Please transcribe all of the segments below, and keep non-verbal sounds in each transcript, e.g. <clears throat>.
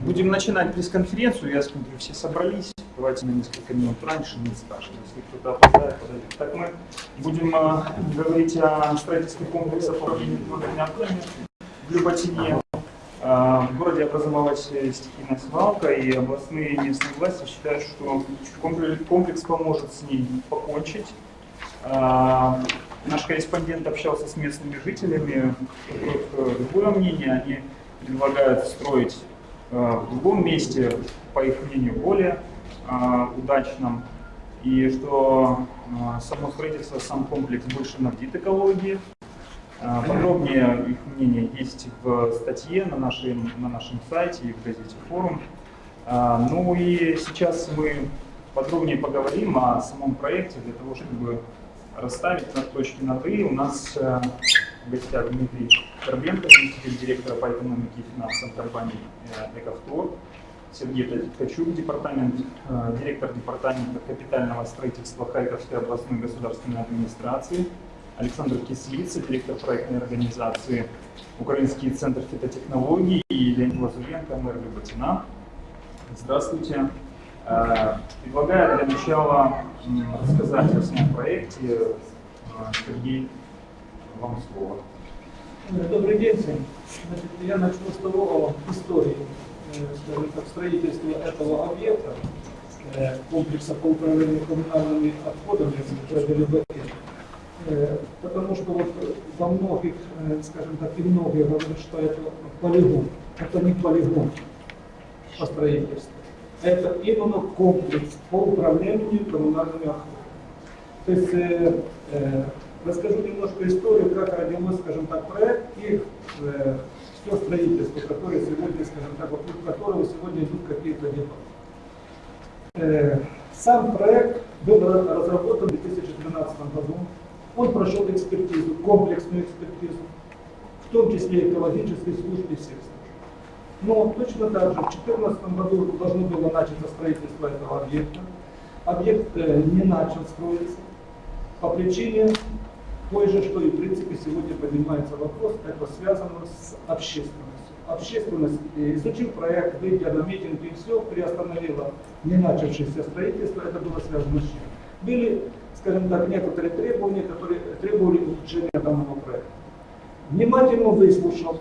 Будем начинать пресс-конференцию. Я смотрю, все собрались. Давайте на несколько минут раньше, не старше. Если кто-то опоздает, подойдет. Так мы будем э, говорить о строительстве комплекса отходами в Люботине. Э, в городе образовалась стихийная свалка, и областные местные власти считают, что комплекс, поможет с ней покончить. Э, наш корреспондент общался с местными жителями, другое мнение. Они предлагают строить Э, в другом месте, по их мнению, более э, удачном. И что э, само строительство, сам комплекс больше навредит экологии. Подробнее их мнение есть в статье на нашем, на нашем сайте и в газете «Форум». Ну и сейчас мы подробнее поговорим о самом проекте для того, чтобы расставить на точки над «и». У нас в гостях Дмитрий Карбенко, заместитель директора по экономике и финансам компании э, «Экавтор», Сергей Ткачук, департамент, э, директор департамента капитального строительства Харьковской областной государственной администрации, Александр Кислица, директор проектной организации Украинский центр фитотехнологий и Леонид Лазуренко, мэр Люботина. Здравствуйте. Э, предлагаю для начала рассказать о своем проекте. Сергей вам слово. Добрый день. Значит, я начну с того истории, э, скажем так, строительства этого объекта, э, комплекса по управлению коммунальными отходами. Э, потому что вот во многих, скажем так, и многие говорят, что это полигон. Это не полигон по строительству. Это именно комплекс по управлению коммунальными отходами. То есть Расскажу немножко историю, как родилось, скажем так, проект и э, все строительство, которое сегодня, скажем так, вокруг которого сегодня идут какие-то дебаты. Э, сам проект был разработан в 2012 году. Он прошел экспертизу, комплексную экспертизу, в том числе экологической службы всех служб. Но точно так же в 2014 году должно было начаться строительство этого объекта. Объект э, не начал строиться по причине той же, что и в принципе сегодня поднимается вопрос, это связано с общественностью. Общественность, э, изучив проект, выйдя на митинг и все, приостановила не начавшееся строительство, это было связано с чем? Были, скажем так, некоторые требования, которые требовали улучшения данного проекта. Внимательно выслушал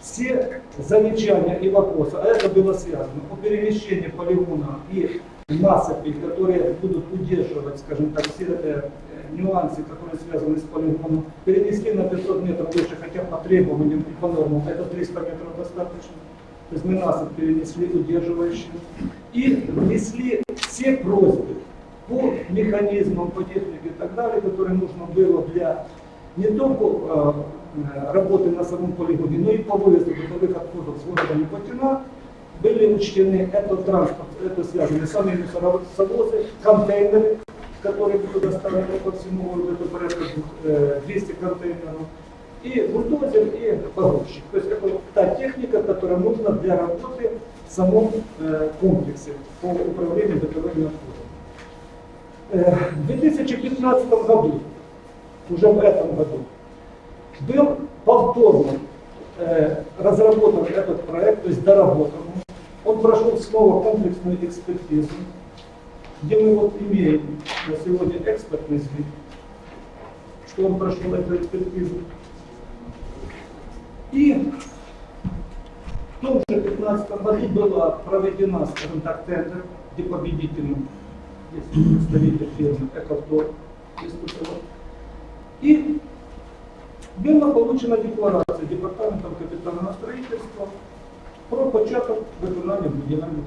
все замечания и вопросы, а это было связано о перемещении полигона и насыпей, которые будут удерживать, скажем так, все э, нюансы, которые связаны с полигоном, перенесли на 500 метров выше, хотя по требованиям и по нормам это 300 метров достаточно. То есть мы насыпь перенесли удерживающие. И внесли все просьбы по механизмам, по технике и так далее, которые нужно было для не только э, работы на самом полигоне, но и по вывозу бытовых отходов с города Непотина, были учтены этот транспорт, это связано сами мусоровозы, контейнеры, которые будут доставлены по всему городу, это порядка 200 э, контейнеров, и бульдозер, и погрузчик. То есть это та техника, которая нужна для работы в самом э, комплексе по управлению бытовыми отходами. Э, в 2015 году, уже в этом году, был повторно разработан этот проект, то есть доработан. Он прошел снова комплексную экспертизу где мы вот имеем на сегодня экспертный вид, что он прошел эту экспертизу. И в том же 2015 году была проведена, скажем так, тендер, где победителем есть представитель фирмы Экавтор выступила. И была получена декларация Департаментом капитального строительства про початок виконання будівельних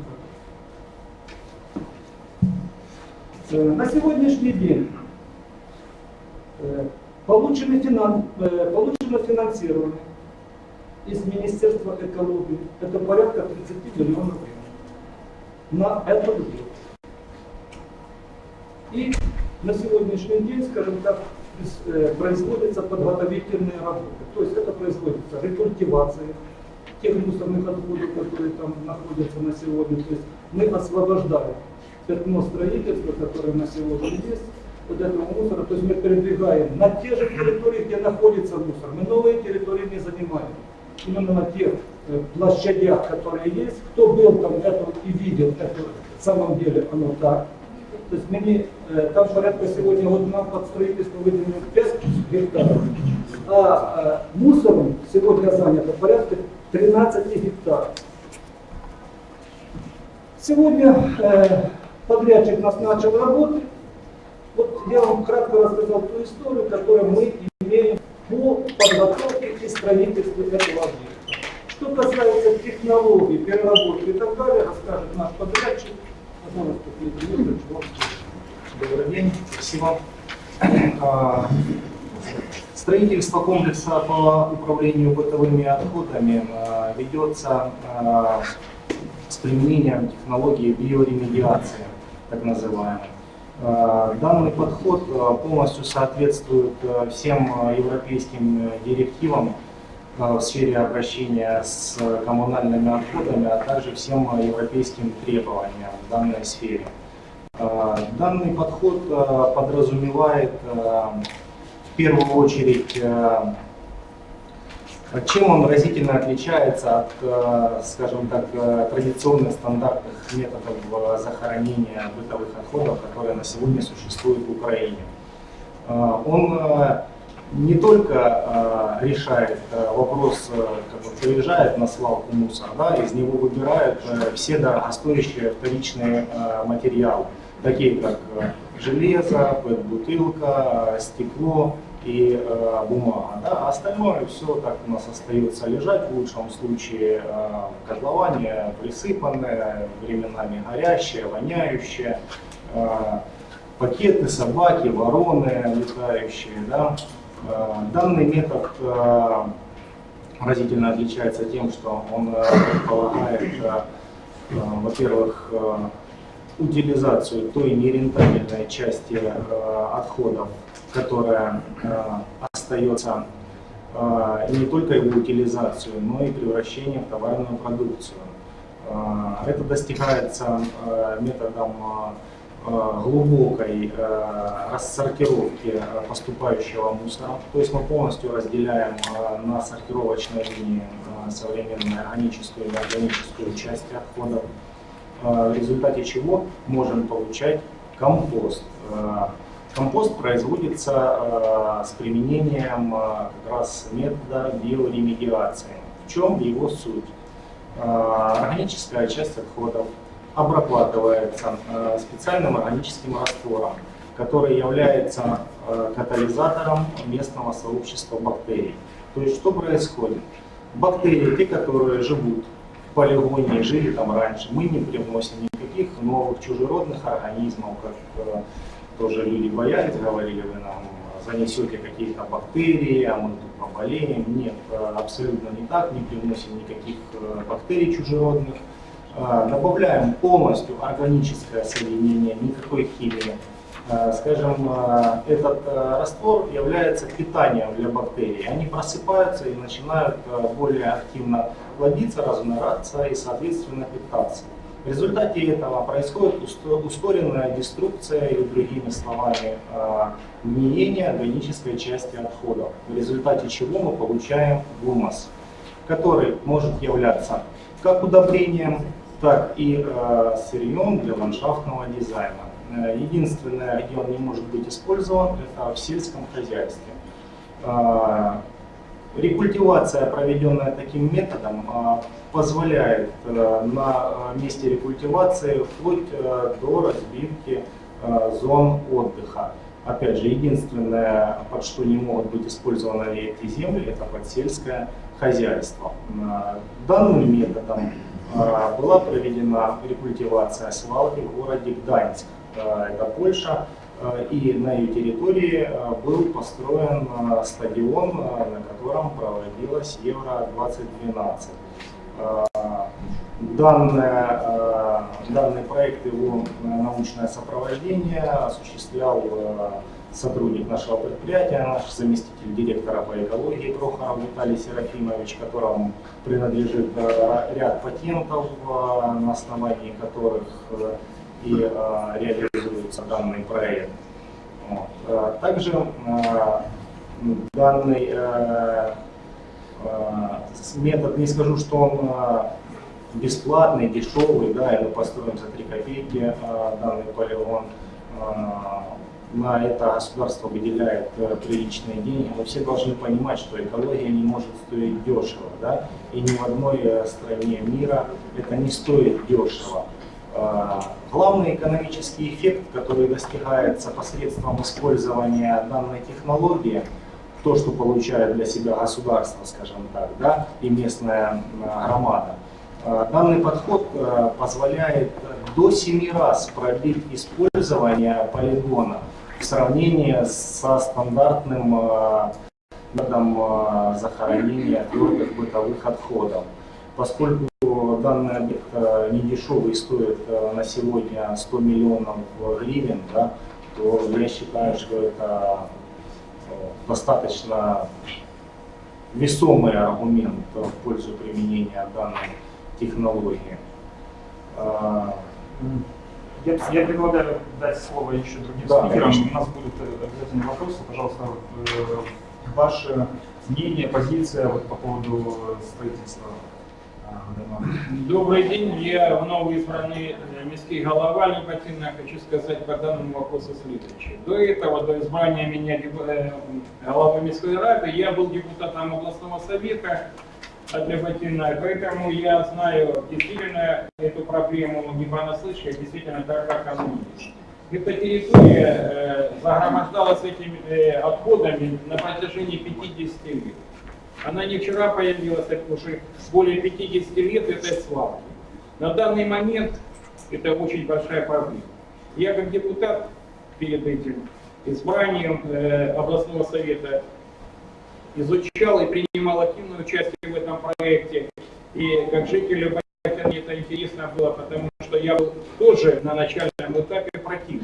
на сегодняшний день э, э, получено финансирование из Министерства экологии. Это порядка 30 миллионов на этот год. И на сегодняшний день, скажем так, производятся подготовительные работы. То есть это производится рекультивация тех мусорных отходов, которые там находятся на сегодня. То есть мы освобождаем пятно строительства, которое на сегодня есть, вот этого мусора, то есть мы передвигаем на те же территории, где находится мусор. Мы новые территории не занимаем. Именно на тех э, площадях, которые есть. Кто был там это и видел, это в самом деле оно так. То есть мне, э, там порядка сегодня вот нам под строительство выделено 5 гектаров, а э, мусором сегодня занято порядка 13 гектаров. Сегодня подрядчик нас начал работать. Вот я вам кратко рассказал ту историю, которую мы имеем по подготовке и строительству этого объекта. Что касается технологий, переработки и так далее, расскажет наш подрядчик. Добрый день, спасибо. А, Строительство комплекса по управлению бытовыми отходами а, ведется а, с применением технологии биоремедиации, так называемой. А, Данный подход а, полностью соответствует а, всем европейским э, директивам в сфере обращения с коммунальными отходами, а также всем европейским требованиям в данной сфере. Данный подход подразумевает в первую очередь, чем он разительно отличается от, а, скажем так, а, традиционных стандартных методов а, захоронения бытовых отходов, которые на сегодня существуют в Украине. Он не только решает вопрос, как бы приезжает на свалку мусор, да, из него выбирают все дорогостоящие вторичные материалы, такие как железо, пэт-бутылка, а, стекло и а, бумага. Да. А Остальное все так у нас остается лежать, в лучшем случае в котловане присыпанное, временами горящее, воняющее. а, пакеты, собаки, вороны летающие. Да. Э, Данный метод э, разительно отличается тем, что он э, предполагает, э, э, во-первых, э, утилизацию той нерентабельной части э, отходов, которая э, остается, э, не только его утилизацию, но и превращение в товарную продукцию. Э, Это достигается методом глубокой рассортировки поступающего мусора. То есть мы полностью разделяем на сортировочной линии современную органическую и неорганическую части отходов, в результате чего можем получать компост. Компост производится э, с применением э, как раз метода биоремедиации. В чем его суть? Э, Органическая часть отходов обрабатывается специальным органическим раствором, который является катализатором местного сообщества бактерий. То есть что происходит? Бактерии, те, которые живут в полигоне, жили там раньше, мы не привносим никаких новых чужеродных организмов, как тоже люди боялись, говорили, вы нам занесете какие-то бактерии, а мы тут поболеем. Нет, э, абсолютно не так, не привносим никаких э, бактерий чужеродных. Э, Добавляем полностью органическое соединение, никакой химии. Скажем, этот раствор является питанием для бактерий. Они просыпаются и начинают более активно плодиться, размножаться и, соответственно, питаться. В результате этого происходит ускоренная деструкция или, другими словами, гниение органической части отходов, в результате чего мы получаем гумус, который может являться как удобрением, так и э, сырьем для ландшафтного дизайна. Э, Единственное, где он не может быть использован, это в сельском хозяйстве. Рекультивация, проведенная таким методом, а, позволяет э, на э, месте рекультивации вплоть э, до разбивки зон отдыха. Опять же, единственное, под что не могут быть использованы эти земли, это под сельское хозяйство. Э, Данным методом э, была проведена рекультивация свалки в городе Гданьск, это Польша, и на ее территории э, был построен э, стадион, э, на котором проводилась Евро-2012. Э, Данное, э, данный проект, его э, научное сопровождение осуществлял э, сотрудник нашего предприятия, наш заместитель директора по экологии Прохоров Виталий Серафимович, которому принадлежит э, ряд патентов, э, на основании которых э, и э, реализуется данный проект. Вот. Э, Также э, данный э, Э, Метод, не скажу, что он э, бесплатный, дешевый, да, или построен за 3 копейки э, данный полигон. Э, На это государство выделяет э, приличные деньги, но все должны понимать, что экология не может стоить дешево, да, и ни в одной э, стране мира это не стоит дешево. Э, Главный экономический эффект, который достигается посредством использования данной технологии, то, что получает для себя государство, скажем так, да, и местная э, громада. Э, Данный подход позволяет до 7 раз продлить использование полигона в сравнении со стандартным методом захоронения твердых бытовых отходов. Поскольку данный объект э, не дешевый, стоит э, на сегодня 100 миллионов гривен, да, то я считаю, что это э, достаточно весомый аргумент в пользу применения данной технологии. Я, я предлагаю дать слово еще другим Да, спикерам. конечно. У нас будут обязательно вопросы. Пожалуйста, ваше мнение, позиция вот по поводу строительства. Добрый день, я вновь избранный э, міський голова Лебатина. Хочу сказать по данному вопросу следующее. До этого, до избрания меня деб- э, головой міської рады, я был депутатом областного совета от Лебатина, поэтому я знаю действительно эту проблему не понаслышке, а действительно так, как оно есть. Эта территория э, загромождалась этими э, отходами на протяжении 50 лет. Она не вчера появилась, это уже более 50 лет этой свалки. На данный момент это очень большая проблема. Я как депутат перед этим избранием э, областного совета изучал и принимал активное участие в этом проекте. И как Любятина мне это интересно было, потому что я был тоже на начальном этапе противник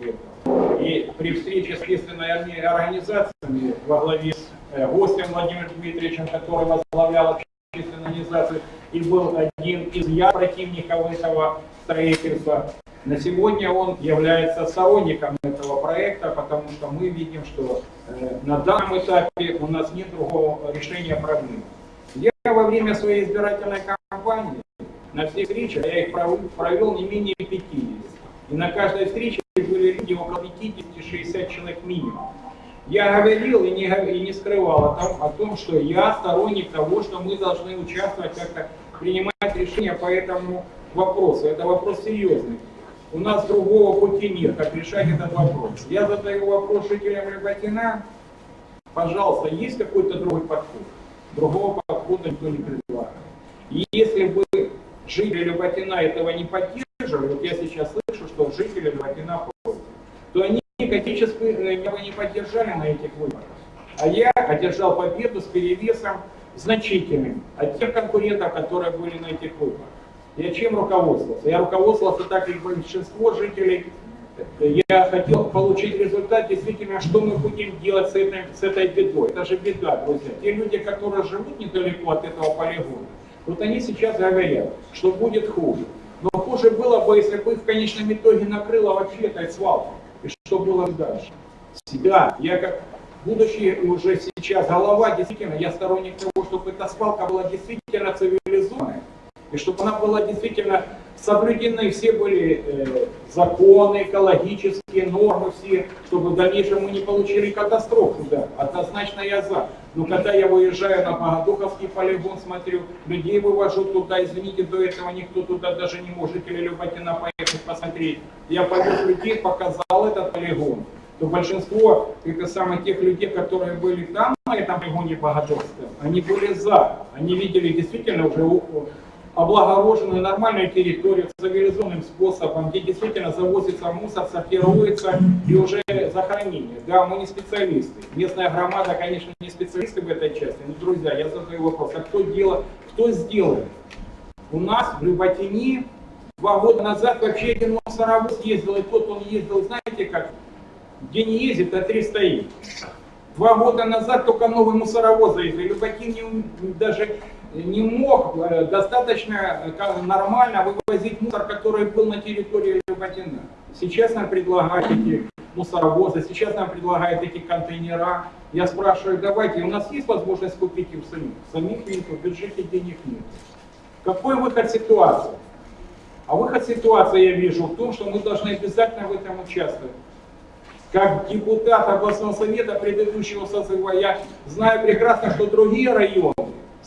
этого. И при встрече с следственными орни- организациями во главе с э, гостем Владимиром Дмитриевичем, который возглавлял общественную и был один из я противников этого строительства, на сегодня он является сторонником этого проекта, потому что мы видим, что э, на данном этапе у нас нет другого решения проблемы. Я во время своей избирательной кампании на всех встречах, я их пров- провел не менее 50. И на каждой встрече были люди около 50-60 человек минимум. Я говорил и не, и не скрывал о том, о том, что я сторонник того, что мы должны участвовать как-то, принимать решения по этому вопросу. Это вопрос серьезный. У нас другого пути нет, как решать этот вопрос. Я задаю вопрос жителям Рыбакина. Пожалуйста, есть какой-то другой подход? Другого подхода никто не предлагает. И если бы жители Люботина этого не поддерживали, вот я сейчас слышу, что жители Люботина э, меня не поддержали на этих выборах. А я одержал победу с перевесом значительным от тех конкурентов, которые были на этих выборах. Я чем руководствовался? Я руководствовался так, как большинство жителей. Я хотел получить результат, действительно, что мы будем делать с этой, с этой бедой. Это же беда, друзья. Те люди, которые живут недалеко от этого полигона, вот они сейчас говорят, что будет хуже. Но хуже было бы, если бы их в конечном итоге накрыло вообще этой свалкой. Что было бы дальше? Да, я как будущий уже сейчас голова, действительно, я сторонник того, чтобы эта свалка была действительно цивилизованной, и чтобы она была действительно соблюдены все были э, законы, экологические нормы все, чтобы в дальнейшем мы не получили катастрофу, да, однозначно я за. Но когда я выезжаю на Богодуховский полигон, смотрю, людей вывожу туда, извините, до этого никто туда даже не может, или Люботина поехать посмотреть. Я повез людей, показал этот полигон то большинство это самых тех людей, которые были там, на этом полигоне Богодуховском, они были за. Они видели действительно уже облагороженную нормальную территорию цивилизованным способом, где действительно завозится мусор, сортируется и уже захоронение. Да, мы не специалисты. Местная громада, конечно, не специалисты в этой части, но, друзья, я задаю вопрос, а кто, делает, кто сделает? У нас в Люботине два года назад вообще один мусоровоз ездил, и тот он ездил, знаете как, где не ездит, а три стоит. Два года назад только новый мусоровоз завезли. Люботин не даже не мог э, достаточно э, нормально вывозить мусор, который был на территории Люботина. Сейчас нам предлагают эти мусоровозы, сейчас нам предлагают эти контейнера. Я спрашиваю, давайте, у нас есть возможность купить их самих? Самих нет, в бюджете денег нет. Какой выход ситуации? А выход ситуации я вижу в том, что мы должны обязательно в этом участвовать. Как депутат областного совета предыдущего созыва, я знаю прекрасно, что другие районы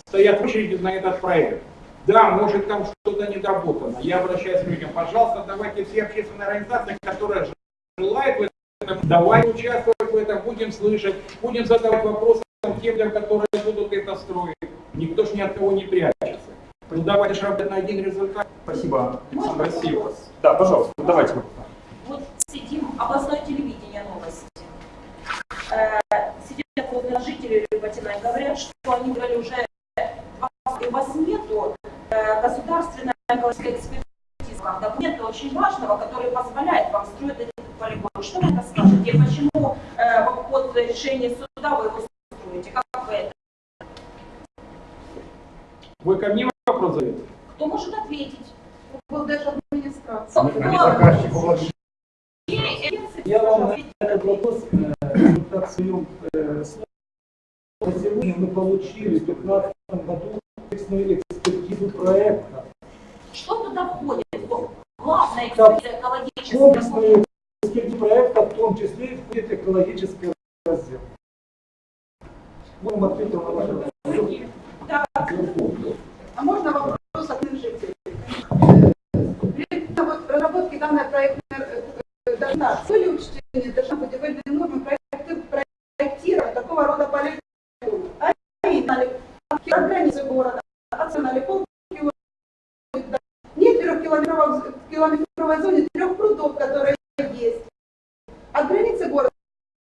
стоят в очереди на этот проект. Да, может там что-то недоработано. Я обращаюсь к людям, пожалуйста, давайте все общественные организации, которые желают в этом, давайте участвовать в этом, будем слышать, будем задавать вопросы тем людям, которые будут это строить. Никто ж ни от кого не прячется. Ну давайте же на один результат. Спасибо. Можно Спасибо. вопрос? Да, пожалуйста, давайте. Вот сидим, областное телевидение новости. Э, Сидят жители Люботина и говорят, что они говорили уже, у вас нету э, государственной экологической экспертизы, документа очень важного, который позволяет вам строить этот полигон. Что вы это скажете? Почему э, в обход решения суда вы его строите? Как вы это? Вы ко мне вопрос задаете? Кто может ответить? Был даже администрация. Я вам на этот вопрос так в своем э, слове. Сегодня мы получили в 2015 году комплексную экспертизу проекта. Что туда входит? Главная экспертиза экологическая. Комплексную экспертизу проекта, в том числе и входит экологический раздел. Будем ответим на ваше вопрос. Так, А можно вопрос от жителей? При разработке данной проектной э, должна были учтены державно-будивельные нормы проекты- проектирования такого рода полигонов. А именно, границы города, полкилометра. Нет трехкилометровой километровой зоны трех прудов, которые есть. От границы города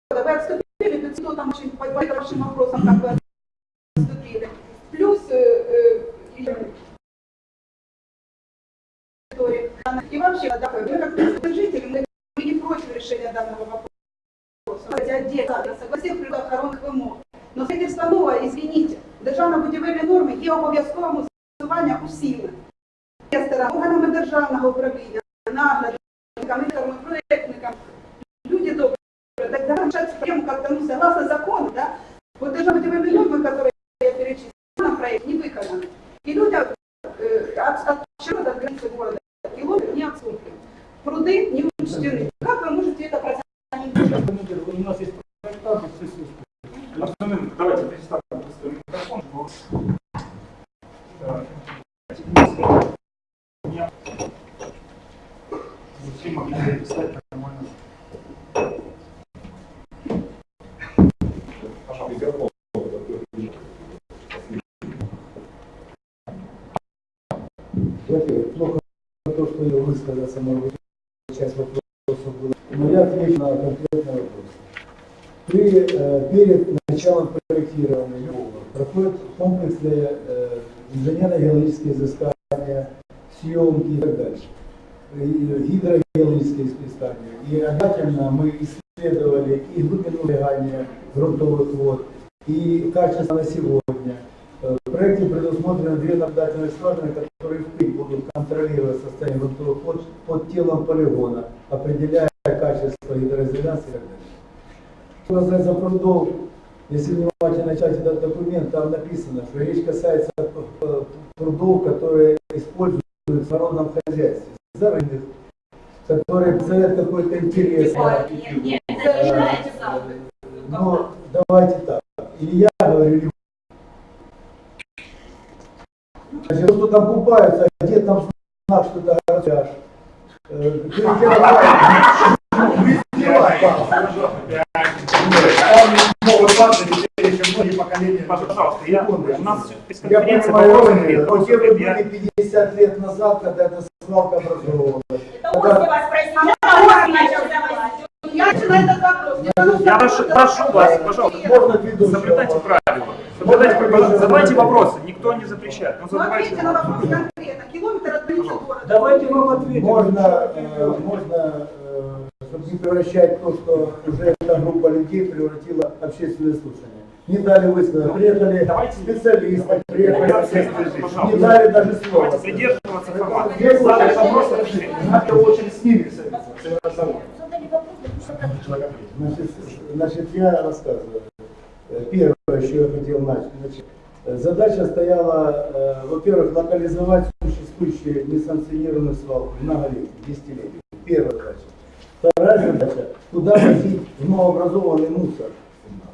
вы отступили, 500 там очень по вашим вопросам как бы отступили. Плюс э, э, и- вообще, да, мы как жители, мы, мы не против решения данного вопроса. Хотя отдельно, согласен природоохоронних вимог. Но строительство нове, извините, державно-будівельні норми є обов'язковим усування усіми. Інвесторам, органами державного управління, наглядниками, проєктникам. Люди добрые, так давай решать проблему как-то, ну, согласно закону, да? Вот державно-будівельні норми, которые я перечислила, на проект не выполнены. И люди э, от, от чего до границы города километр не отступили. Пруды не учтены. Как вы можете это процентировать? У нас есть проектант, все слушают. Арсен, давайте представим Вот Все могли плохо то, что я высказался, может быть, часть вопросов была. Но я отвечу на конкретный вопрос. При, перед началом проектирования любого проходят комплексные э, инженерно-геологические изыскания, съемки и так дальше. Гидрогеологические испытания. И обязательно мы исследовали и глубину влияния грунтовых вод, и качество на сегодня. Э, В проекте предусмотрены две наблюдательные скважины, которые впрямь будут контролировать состояние грунтовых вод под телом полигона, определяя качество гидроизоляции и так далее. Что касается прудов, если внимательно читать этот документ, там написано, что речь касается э, прудов, которые используются в народном хозяйстве, зарытых, которые представляют какой-то интерес. Нет, нет, это не знаете сам. Но давайте так. Или я говорю, или Значит, кто там купаются, а где там знак, что это гараж. Я, у нас Я пресс-конференция, понимаю, вопрос Ольга, ответ. но Вопрос те вы были 50 лет назад, когда эта свалка образовывалась. Это он вас спросил, а он начал давать. Я начала этот вопрос. Я что- прошу, прошу вас, пожалуйста, Можно соблюдайте правила. Соблюдайте правила. Задавайте вопросы, никто не запрещает. Ну, Ну, задавайте ответьте на вопрос конкретно. Километр от города. Давайте вам ответим. Можно, э, можно э, чтобы не превращать то, что уже эта группа людей превратила в общественное слушание. Не дали высказать. Приехали Давайте- специалисты, приехали. Пожалуйста. Не дали даже слова. Давайте придерживаться формата. Задали вопрос. Надо очередь с ними Значит, значит, я рассказываю. еще я хотел начать. Значит, э, задача стояла, э, во-первых, локализовать существующие несанкционированные свалки многолетние, десятилетия. Первая задача. Вторая задача – куда возить новообразованный мусор.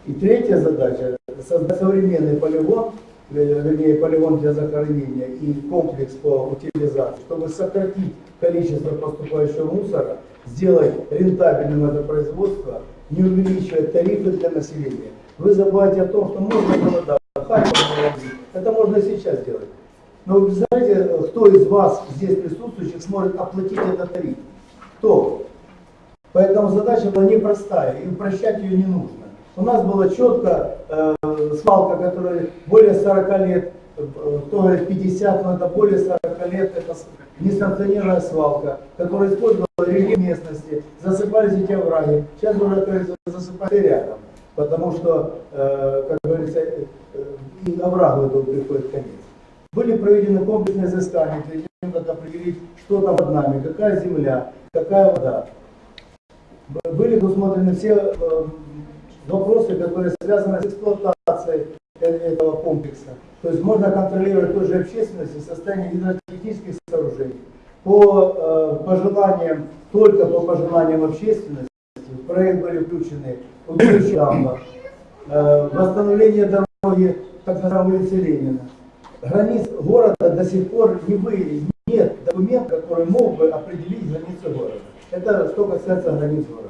И третья задача – создать современный полигон, э, вернее, полигон для захоронения и комплекс по утилизации, чтобы сократить количество поступающего мусора, сделать рентабельным это производство, не увеличивая тарифы для населения. Вы забываете о том, что можно было, да, это можно сейчас делать. Но вы знаете, кто из вас здесь присутствующих сможет оплатить этот тариф? Кто? Поэтому задача была непростая, и упрощать ее не нужно. У нас было четко э, свалка, которая более 40 лет, э, кто говорит 50, но это более 40 лет, это несанкционированная свалка, которая использовала рельеф местности, засыпались эти овраги. Сейчас уже, говорится, засыпали рядом, потому что, э, как говорится, э, и оврагу этому приходит конец. Были проведены комплексные изыскания перед тем, как определить, что там под нами, какая земля, какая вода. Были предусмотрены все э, вопросы, которые связаны с эксплуатацией этого комплекса. То есть можно контролировать той же общественности состояние гидротехнических сооружений. По э, пожеланиям, только по пожеланиям общественности, в проект были включены убежище дамба, э, восстановление дороги, так называемой улицы Ленина. Границ города до сих пор не выявили, нет документа, который мог бы определить границы города. Это что касается границ города.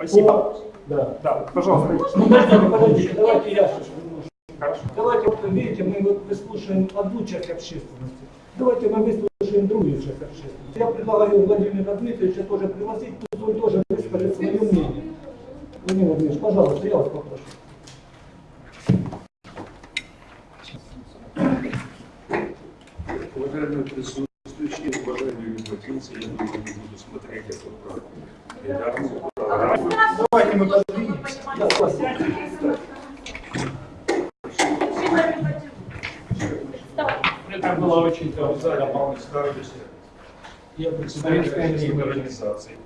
Спасибо. По- Да. Да, пожалуйста. Ну, подождите, подождите, давайте я. Хорошо. Давайте, вот видите, мы вот выслушаем одну часть общественности. Давайте мы выслушаем другую часть общественности. Я предлагаю Владимира Дмитриевича тоже пригласить, пусть он тоже выскажет свое мнение. Владимир Владимирович, пожалуйста, я вас попрошу. Уважаемые присутствующие, уважаемые любопытцы, я думаю, не буду смотреть эту редакцию, программу. Давайте мы подвинемся. Я. Это было очень сзади Павел Ставлюсь. Я представитель общественной организации,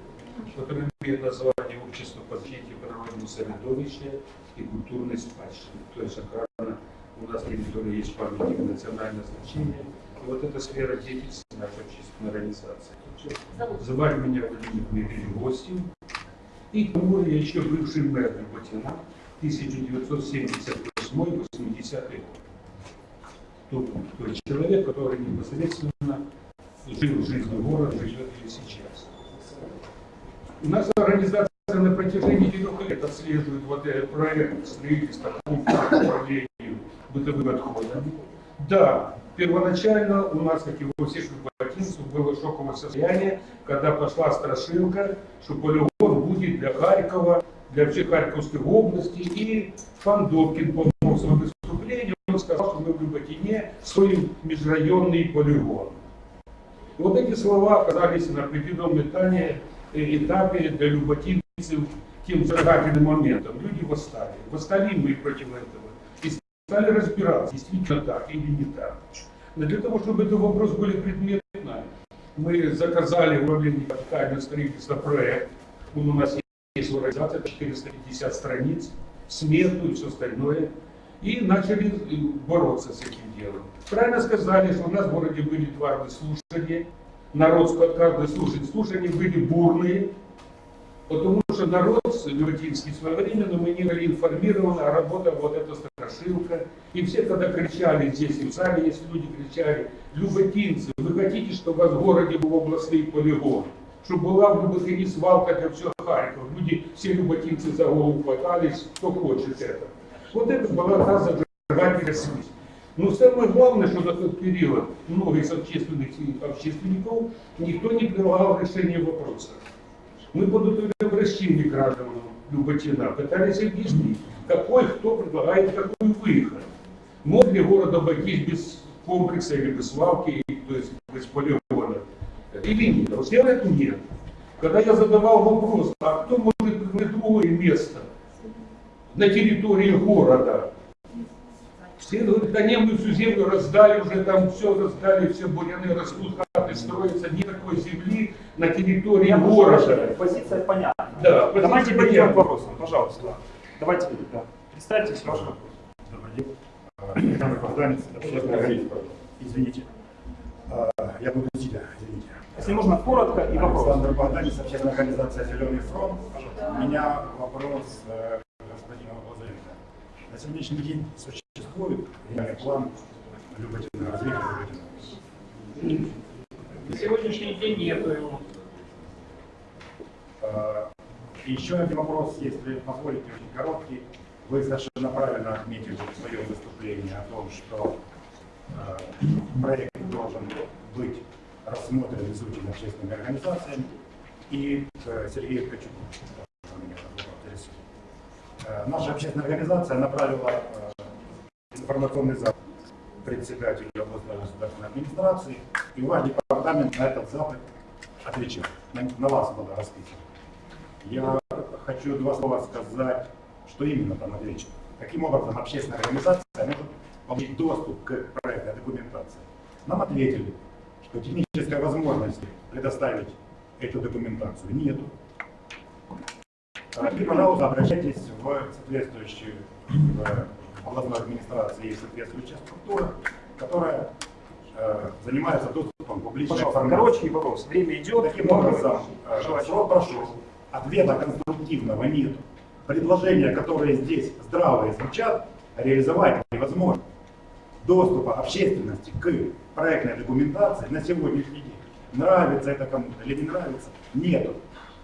которая имеет название Общество по защите природного средовища и культурной спадщины. То есть охрана у нас на территории есть памятник национального значения. И вот эта сфера деятельности нашей общественной организации. Звали меня Владимир Дмитриевич Гостин. И я еще бывший мэр Люботина 1978-80 год. Тот, тот человек, который непосредственно жил жизнью города, живет и сейчас. У нас организация на протяжении трех лет отслеживает вот этот проект строительства пункта по управлению бытовыми отходами. Да, первоначально у нас, как и у всех люботинцев, было шоковое состояние, когда пошла страшилка, что полигон будет для Харькова, для всей Харьковской области, и пан Добкин помог своем выступлении, он сказал, что мы в Люботине строим межрайонный полигон. Вот эти слова оказались на определенном этапе, этапе для люботинцев тем зажигательным моментом. Люди восстали. Восстали мы против этого. И стали разбираться, действительно так или не так. Но для того, чтобы этот вопрос более предметно, мы заказали в управлении капитального строительства проект. У нас есть в организации, 450 страниц, смету и все остальное. И начали э, бороться с этим делом. Правильно сказали, что у нас в городе были два слушания. Народ от каждого слушания. Слушания были бурные, потому что народ Люботинский своевременно мы не были информированы, а работала вот эта страшилка. И все тогда кричали здесь, и в зале есть люди кричали, Люботинцы, вы хотите, чтобы у вас в городе был областный полигон? Чтобы была в Люботине свалка для всего Харькова. Люди, все люботинцы за голову хватались, кто хочет это. Вот это была та зажигательная смесь. Но самое главное, что на тот период много из общественных общественников никто не прилагал решение вопроса. Мы подготовили обращение гражданам Люботина, пытались объяснить, какой кто предлагает какой выход. Мог ли город обойтись без комплекса или без свалки, то есть без полигона? Или нет? Вот сделать нет. Когда я задавал вопрос, а кто может предложить другое место на территории города? Все говорят, да не, мы всю землю раздали, уже там все раздали, все буряны растут, хаты строятся, нет такой земли на территории Я города. Позиция понятна. Да, позиция Давайте перейдем понятна. к вопросам, пожалуйста. Давайте, да. Представьтесь, ваш вопрос. А, Александр Богданец. Извините. А, Я буду сидя, извините. Если можно, коротко и вопрос. Александр Богданец, общественная организация «Зеленый фронт». У меня вопрос э, к господину Лазаренко. На сегодняшний день существует план Люботина, развития Люботина. На сегодняшний день нету его. И Еще один вопрос, если позволите, очень короткий. Вы совершенно правильно отметили в своем выступлении о том, что э, проект должен быть рассмотрен, изучен общественными организациями. И э, меня интересует. Э, Наша общественная организация направила э, информационный запит председателю областной государственной администрации, и ваш департамент на этот запит отвечал. На, на вас было расписано. Я хочу два слова сказать, что именно там отвечено. Каким образом общественная организация может получить доступ к проектной документации. Нам ответили, что технической возможности предоставить эту документацию нету. И, пожалуйста, обращайтесь в соответствующую в областной администрации есть соответствующая структура, которая э, занимается доступом к публичной Пожалуйста, информации. короче и вопрос. Время идет. Таким образом, э, срок прошел, ответа конструктивного нет. Предложения, которые здесь здравые звучат, реализовать невозможно. Доступа общественности к проектной документации на сегодняшний день, нравится это кому-то или не нравится, нету.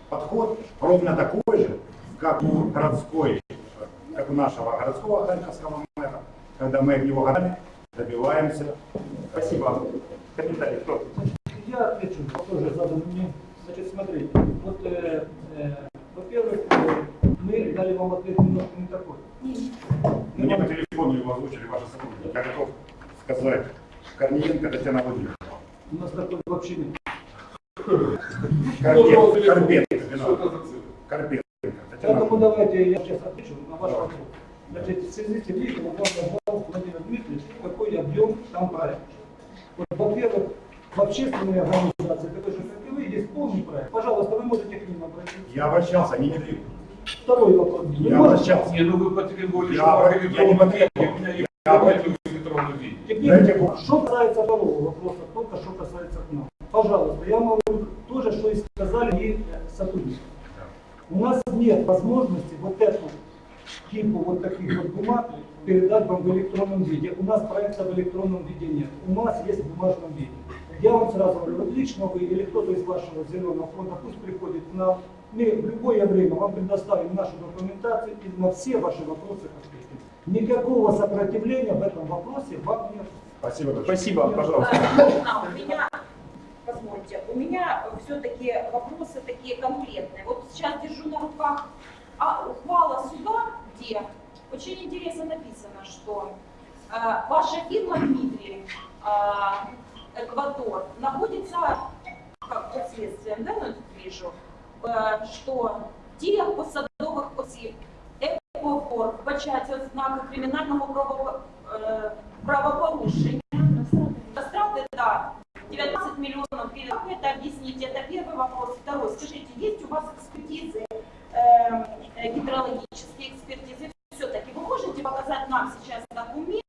Подход ровно такой же, как у городской, как у нашего городского харьковского мэра, когда мы от него годами добиваемся. Спасибо. Комментарий кто? Я отвечу, тоже задан мне. Значит, смотрите, вот, э, э, во-первых, э, мы дали вам ответ немножко не такой. Мне по телефону его озвучили ваши сотрудники. Я готов сказать Корниенко Татьяна Владимировна. У нас такой вообще нет. Карпенко, Карпенко. Карпенко, Поэтому давайте я сейчас отвечу на ваш вопрос. Значит, в связи с тем, видите, вот вам назвал Владимир Дмитриевич, какой объем там проект. Вот, во-первых, в общественной организации, такой же, как и вы, есть полный проект. Пожалуйста, вы можете к ним обратиться. Я обращался, они не дают. Второй вопрос. Вы Я можете? обращался. Не, ну вы потребовали, Я что обра- в я не потребовал. У меня и Я в обра- электронном виде. Теперь, Дайте что касается второго вопроса, только что касается к нам. Пожалуйста, я могу то же, что и сказали и сотрудники. У нас нет возможности вот эту типу вот таких вот бумаг передать вам в электронном виде. У нас проекта в электронном виде нет. У нас есть в бумажном виде. Я вам сразу говорю, вот лично вы или кто-то из вашего зеленого фонда пусть приходит к нам. Мы в любое время вам предоставим нашу документацию и на все ваши вопросы ответим. Никакого сопротивления в этом вопросе вам нет. Спасибо большое. Спасибо, пожалуйста. А, у меня, позвольте, у меня все-таки вопросы такие конкретные. Вот сейчас держу на руках а, ухвала суда, где очень интересно написано, что э, ваша фирма Дмитрий э, Эквадор находится, как под следствием, да, ну, вижу, э, что осіб Еквадор вбачається ознаки кримінального правопорушення. Растраты, да, 19 миллионов перед. Как это объясните? Это первый вопрос. Второй. Скажите, есть у вас экспертизы, э, э, гидрологические экспертизы? Все-таки вы можете показать нам сейчас документ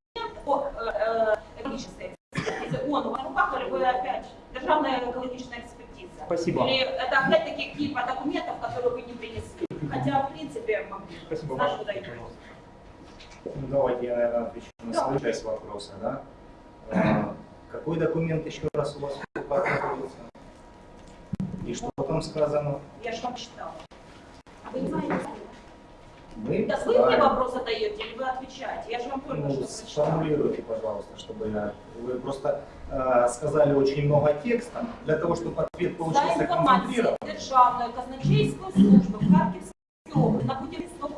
о э, э, экологической экспертизе? Он у вас на руках, или вы опять державная экологическая экспертиза? Спасибо. Или это опять-таки типа документов, которые вы не принесли? Хотя, в принципе, могли. Спасибо. Ваше, куда идти. пожалуйста. Ну, давайте я, наверное, отвечу на Да. свою часть вопроса. Да? А, Какой документ еще раз у вас в руках находится? И что там сказано? Я же вам читала. А вы не знаете? Мы Да вы мне ставим- вопрос задаете или вы отвечаете? Я же вам только Ну, что прочитала. сформулируйте, пожалуйста, чтобы я... Вы просто э, сказали очень много текста. Для того, чтобы ответ За получился інформацією концентрированным. Державної казначейської служби в Харківській області на будівництво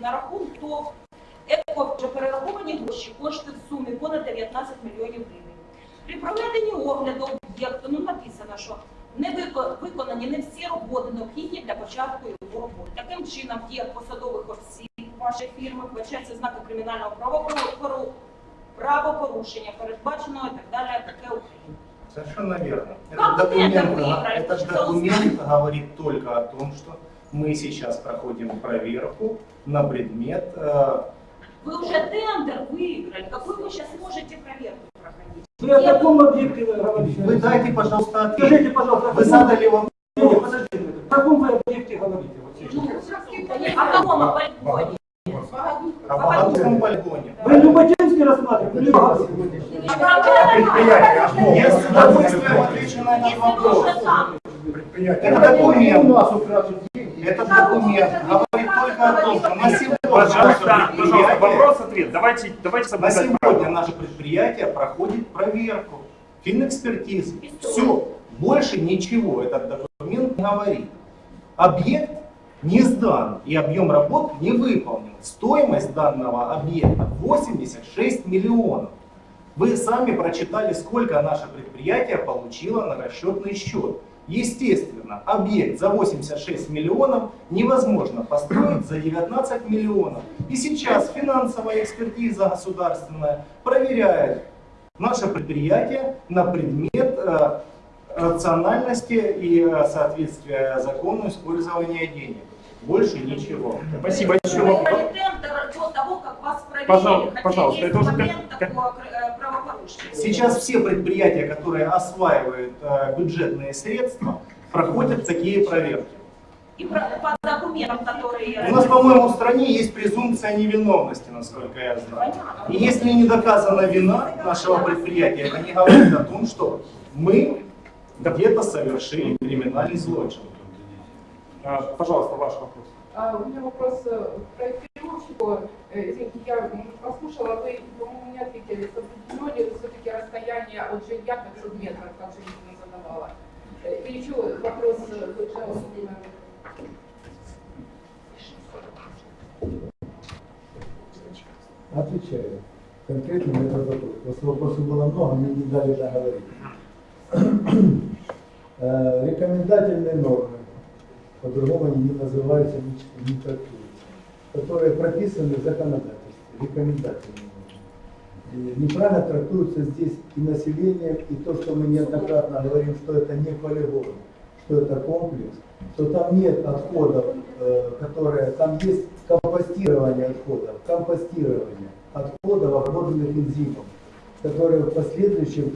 на рахунок ТОВ ЕКО вже перераховані гроші, кошти в сумі понад 19 мільйонів гривень. При проведенні огляду об'єкту ну, написано, що не вико- виконані не всі роботи необхідні для початку його роботи. Таким чином, в діях посадових осіб вашої фірми вбачаються знаки кримінального правопору- правопорушення, передбаченого і так далі, таке Україна. Совершенно верно. Как Этот вы это документ, выиграли? этот Что документ говорит только о том, что Мы сейчас проходим проверку на предмет э, Вы уже тендер выиграли. Какой вы сейчас можете проверку проходить? Вы о каком объекте вы говорите? Вы дайте, пожалуйста, ответ. Скажите, пожалуйста, Вы задали вам... Нет, подождите. О каком вы объекте говорите? Ну, о каком полигоне? О Богодухом полигоне. Вы Люботинский рассматриваете? Предприятие Я с удовольствием отвечу на этот вопрос. предприятие. Это документ. Этот документ говорит только о том, что на сегодня Пожалуйста, пожалуйста, вопрос-ответ. Давайте, давайте на сегодня правила. наше предприятие проходит проверку, финэкспертизы. Все, больше ничего этот документ не говорит. Объект не сдан и объем работ не выполнен. Стоимость данного объекта 86 миллионов. Вы сами прочитали, сколько наше предприятие получило на расчетный счет. Естественно, объект за 86 миллионов невозможно построить за 19 миллионов. И сейчас финансовая экспертиза государственная проверяет наше предприятие на предмет э, рациональности и э, соответствия закону использования денег. Больше ничего. Спасибо. Еще вы до того, как вас. Пожалуйста, Хотя пожалуйста, есть это уже момент такого э, правопорушения. Сейчас все предприятия, которые осваивают э, бюджетные средства, проходят такие проверки. И про- по документам, которые... У нас, по-моему, в стране есть презумпция невиновности, насколько я знаю. И если не доказана вина нашего предприятия, это не говорит о том, что мы где-то совершили криминальный злочин. А, Пожалуйста, ваш вопрос. А, У меня вопрос э, к проектировщику. Э, Извините, я послушала, вы, по-моему, не ответили, соблюдено ли все-таки расстояние от жилья 500 метров, как женщина задавала. Э, И еще вопрос Отвечаю. Конкретно на этот вопрос. Просто вопросов было много, мне не дали договорить. <clears throat> Рекомендательные нормы, по-другому они не называются, не, трактуются, которые прописаны в законодательстве, рекомендательные. Неправильно трактуются здесь и население, и то, что мы неоднократно говорим, что это не полигон, что это комплекс, что там нет отходов, э, которые, там есть компостирование отходов, компостирование отходов, обработанных энзимом, которые в последующем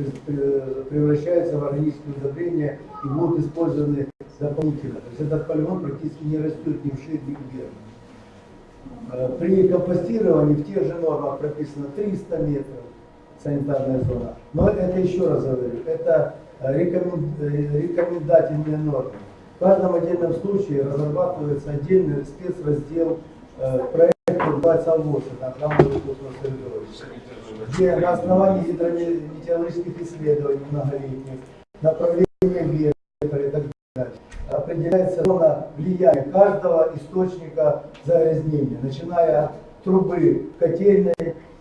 превращаются в органическое удобрение и будут использованы дополнительно. То есть этот полигон практически не растет ни вширь, ни вверх. Э, При компостировании в тех же нормах прописано 300 метров санитарная зона. Но это еще раз говорю, это э, э, рекомендательные нормы. В каждом отдельном случае разрабатывается отдельный спецраздел проекта называется АВОС, это средовища, где на основании гидрометеорологических исследований многолетних, направления ветра и так далее, определяется зона влияния каждого источника загрязнения, начиная от трубы котельной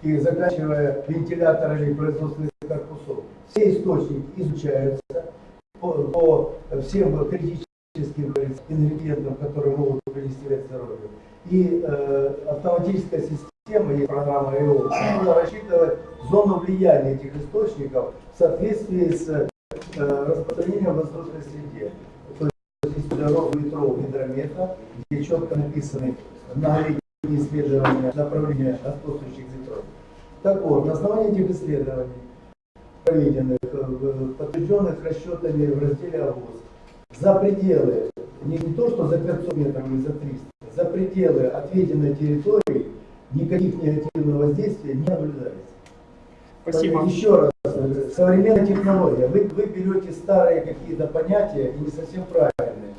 и заканчивая вентиляторами производственных корпусов. Все источники изучаются по, по всем критическим ингредиентам, которые могут принести вред здоровью. И э, автоматическая система, есть программа РИО, можно рассчитывать зону влияния этих источников в соответствии с э, распространением в воздушной среде. То есть есть дорог ветров гидрометра, где четко написаны многолетние исследования направления господствующих ветров. Так вот, на основании этих исследований, проведенных, э, подтвержденных расчетами в разделе АВОЗ, за пределы, не, не то, что за 500 метров или за 300, за пределы отведенной территории никаких негативного воздействия не наблюдается. Спасибо. Поэтому Еще раз, э, современная технология. Вы, вы берете старые какие-то понятия и не совсем правильные.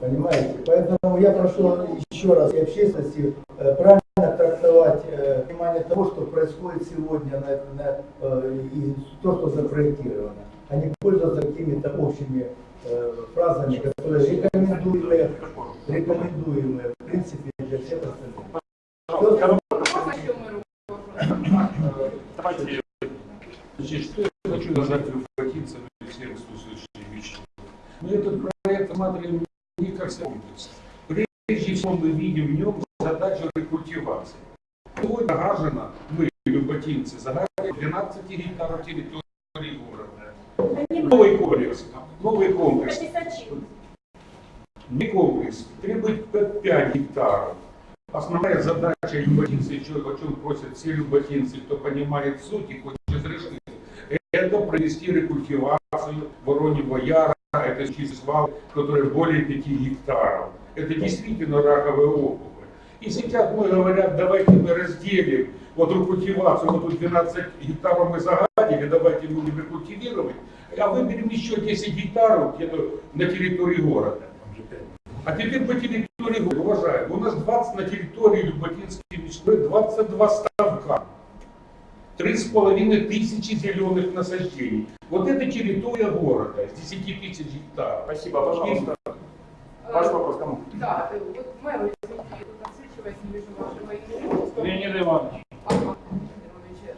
Понимаете? Поэтому я прошу еще раз и общественности э, правильно трактовать э, понимание того, что происходит сегодня на, на, э, и то, что запроектировано, а не пользоваться какими-то общими э, фразами, которые рекомендуемые, рекомендуемые в принципе для всех остальных. Пожалуйста, Можно еще мой вопрос? Давайте. Значит, что я хочу сказать Люфатинцев и всем слушающим лично. Мы этот проект рассматриваем не как комплекс. Прежде всего мы видим в нем задачу рекультивации. Сегодня загажено, мы, люботинцы, загаживаем 12 гектаров территории города. Новый комплекс, новый комплекс. Не комплекс, требует 5 гектаров. Основная задача люботинцев, еще о чем просят все люботинцы, кто понимает суть и хочет разрешить, это провести рекультивацию Вороньего Яра, это числа, которые более 5 гектаров. Это действительно раковые опухоль. И сейчас мы говорят, давайте мы разделим вот рекультивацию, вот тут 12 гектаров мы загадили, давайте будем рекультивировать, а выберем еще 10 гектаров где-то на территории города. А теперь по территории города, уважаемые, у нас 20 на территории Люботинской мечты, 22 ставка. Три с половиной тысячи зеленых насаждений. Вот это территория города с 10 тысяч гектаров. Спасибо, пожалуйста. Ваш вопрос кому? Да, э, вот мэр, извините, тут отсвечивает, не вижу вашего имени. Леонид Иванович. Ага, э,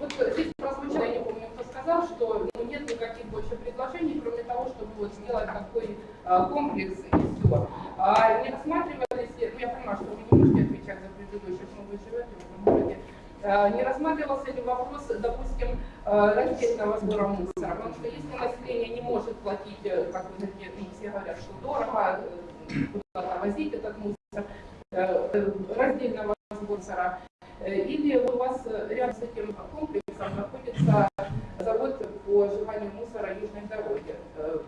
Вот здесь прозвучало, я не помню, кто сказал, что ну, нет никаких больше предложений, кроме того, чтобы вот сделать такой а, комплекс. А не рассматривались, ли- ну я понимаю, что вы не можете отвечать за предыдущих, но вы живете в этом городе, А, не рассматривался ли вопрос, допустим, а, раздельного сбора мусора? Потому что если население не может платить, э, как вы говорите, ну, все говорят, что дорого, э, куда-то возить этот мусор, э, э, раздельного сбора мусора, Э, Или у вас э, рядом с этим комплексом находится завод по сжиганию мусора южной дороги. Э,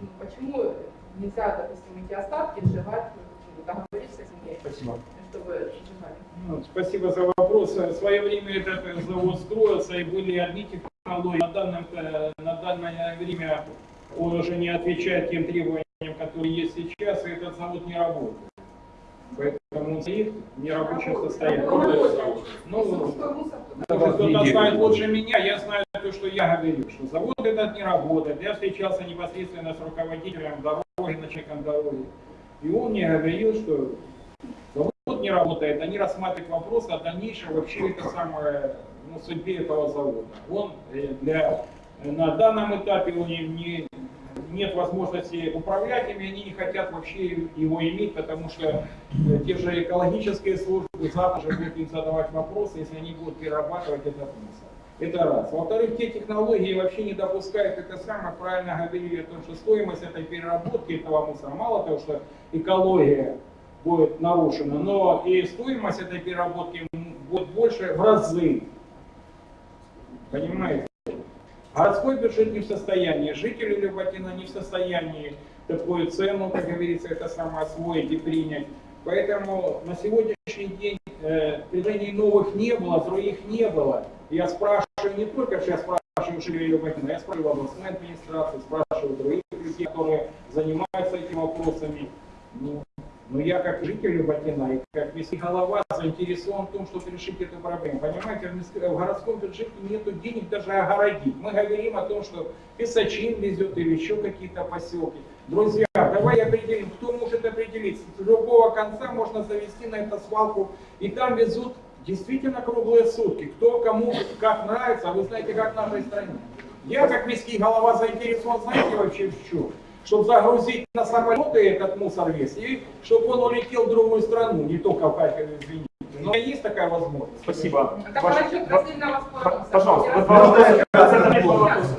ну, Почему нельзя, допустим, эти остатки сжигать, ну, договориться с ними, Спасибо. чтобы сжигали? Ну, Спасибо за вопрос. В свое время этот завод строился и были одни технологии. На, данном, э, на данное время он уже не отвечает тем требованиям, которые есть сейчас, и этот завод не работает. Поэтому он стоит в нерабочем состоянии. Ну. Может, кто-то знает лучше меня, я знаю то, что я говорю, что завод этот не работает. Я встречался непосредственно с руководителем дороги, начальником дороги. И он мне говорил, что завод не работает, они рассматривают вопрос о дальнейшем вообще это самое, ну, судьбе этого завода. Он э, для, на данном этапе он не, не- нет возможности управлять ими, они не хотят вообще его иметь, потому что э, те же экологические службы завтра же будут им задавать вопросы, если они будут перерабатывать этот мусор. Это раз. Во-вторых, те технологии вообще не допускают это самое, правильно говорили о том, что стоимость этой переработки этого мусора, мало того, что экология будет нарушена, но и стоимость этой переработки будет больше в разы. Понимаете? Городской бюджет не в состоянии, жители Люботина не в состоянии такую цену, как говорится, это самое освоить и принять. Поэтому на сегодняшний день э, предложений новых не было, других не было. Я спрашиваю не только, что я спрашиваю жителей Люботина, я спрашиваю областной администрации, спрашиваю других людей, которые занимаются этими вопросами. Ну, но я как житель Люботина и как міський голова заинтересован в том, чтобы решить эту проблему. Понимаете, в, міськ- в городском бюджете нет денег даже огородить. Мы говорим о том, что Песочин везет или еще какие-то поселки. Друзья, давай определим, кто может определить. С любого конца можно завести на эту свалку, и там везут действительно круглые сутки. Кто кому как нравится, а вы знаете, как в нашей стране. Я как міський голова заинтересован, знаете вообще в чем? Чтобы загрузить на самолеты этот мусор весь, и чтобы он улетел в другую страну, не только в Харькове, извините. Но есть такая возможность. Спасибо. Так Ваш- насчет ва- раздельного мусора. Пожалуйста, вот вопрос.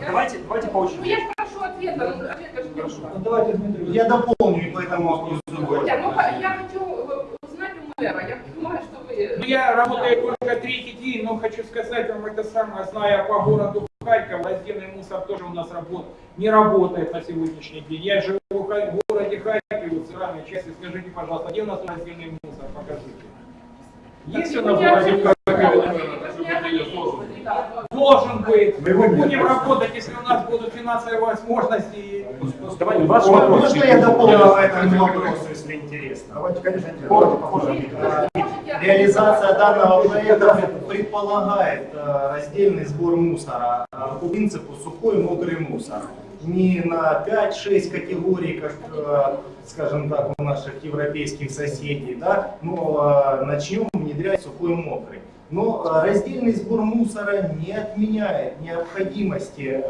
Давайте, давайте по Ну очереди. я спрошу ответа, ну ответа же не Хорошо. Ну, давайте, Дмитрий, Я дополню, и поэтому... Хотя, ну я хочу э, узнать у мэра, я понимаю, что. Ну, я работаю только третий день, но хочу сказать вам это самое, зная по городу Харьков, раздельный мусор тоже у нас работ, не работает на сегодняшний день. Я живу в городе Харькове, в центральной части. Скажите, пожалуйста, где у нас раздельный мусор? Покажите. Есть у нас в городе Харькове? Должен быть. Мы будем работать, если у нас будут финансовые возможности. Давайте, ваш вопрос. можно я дополню по этому вопросу, если интересно? Давайте, конечно, э, Реализация данного проекта предполагает э, раздельный сбор мусора э, по принципу сухой и мокрый мусор. Не на 5-6 категорий, как, э, скажем так, у наших европейских соседей, да, но э, начнем внедрять сухой мокрый. Но э, раздельный сбор мусора не отменяет необходимости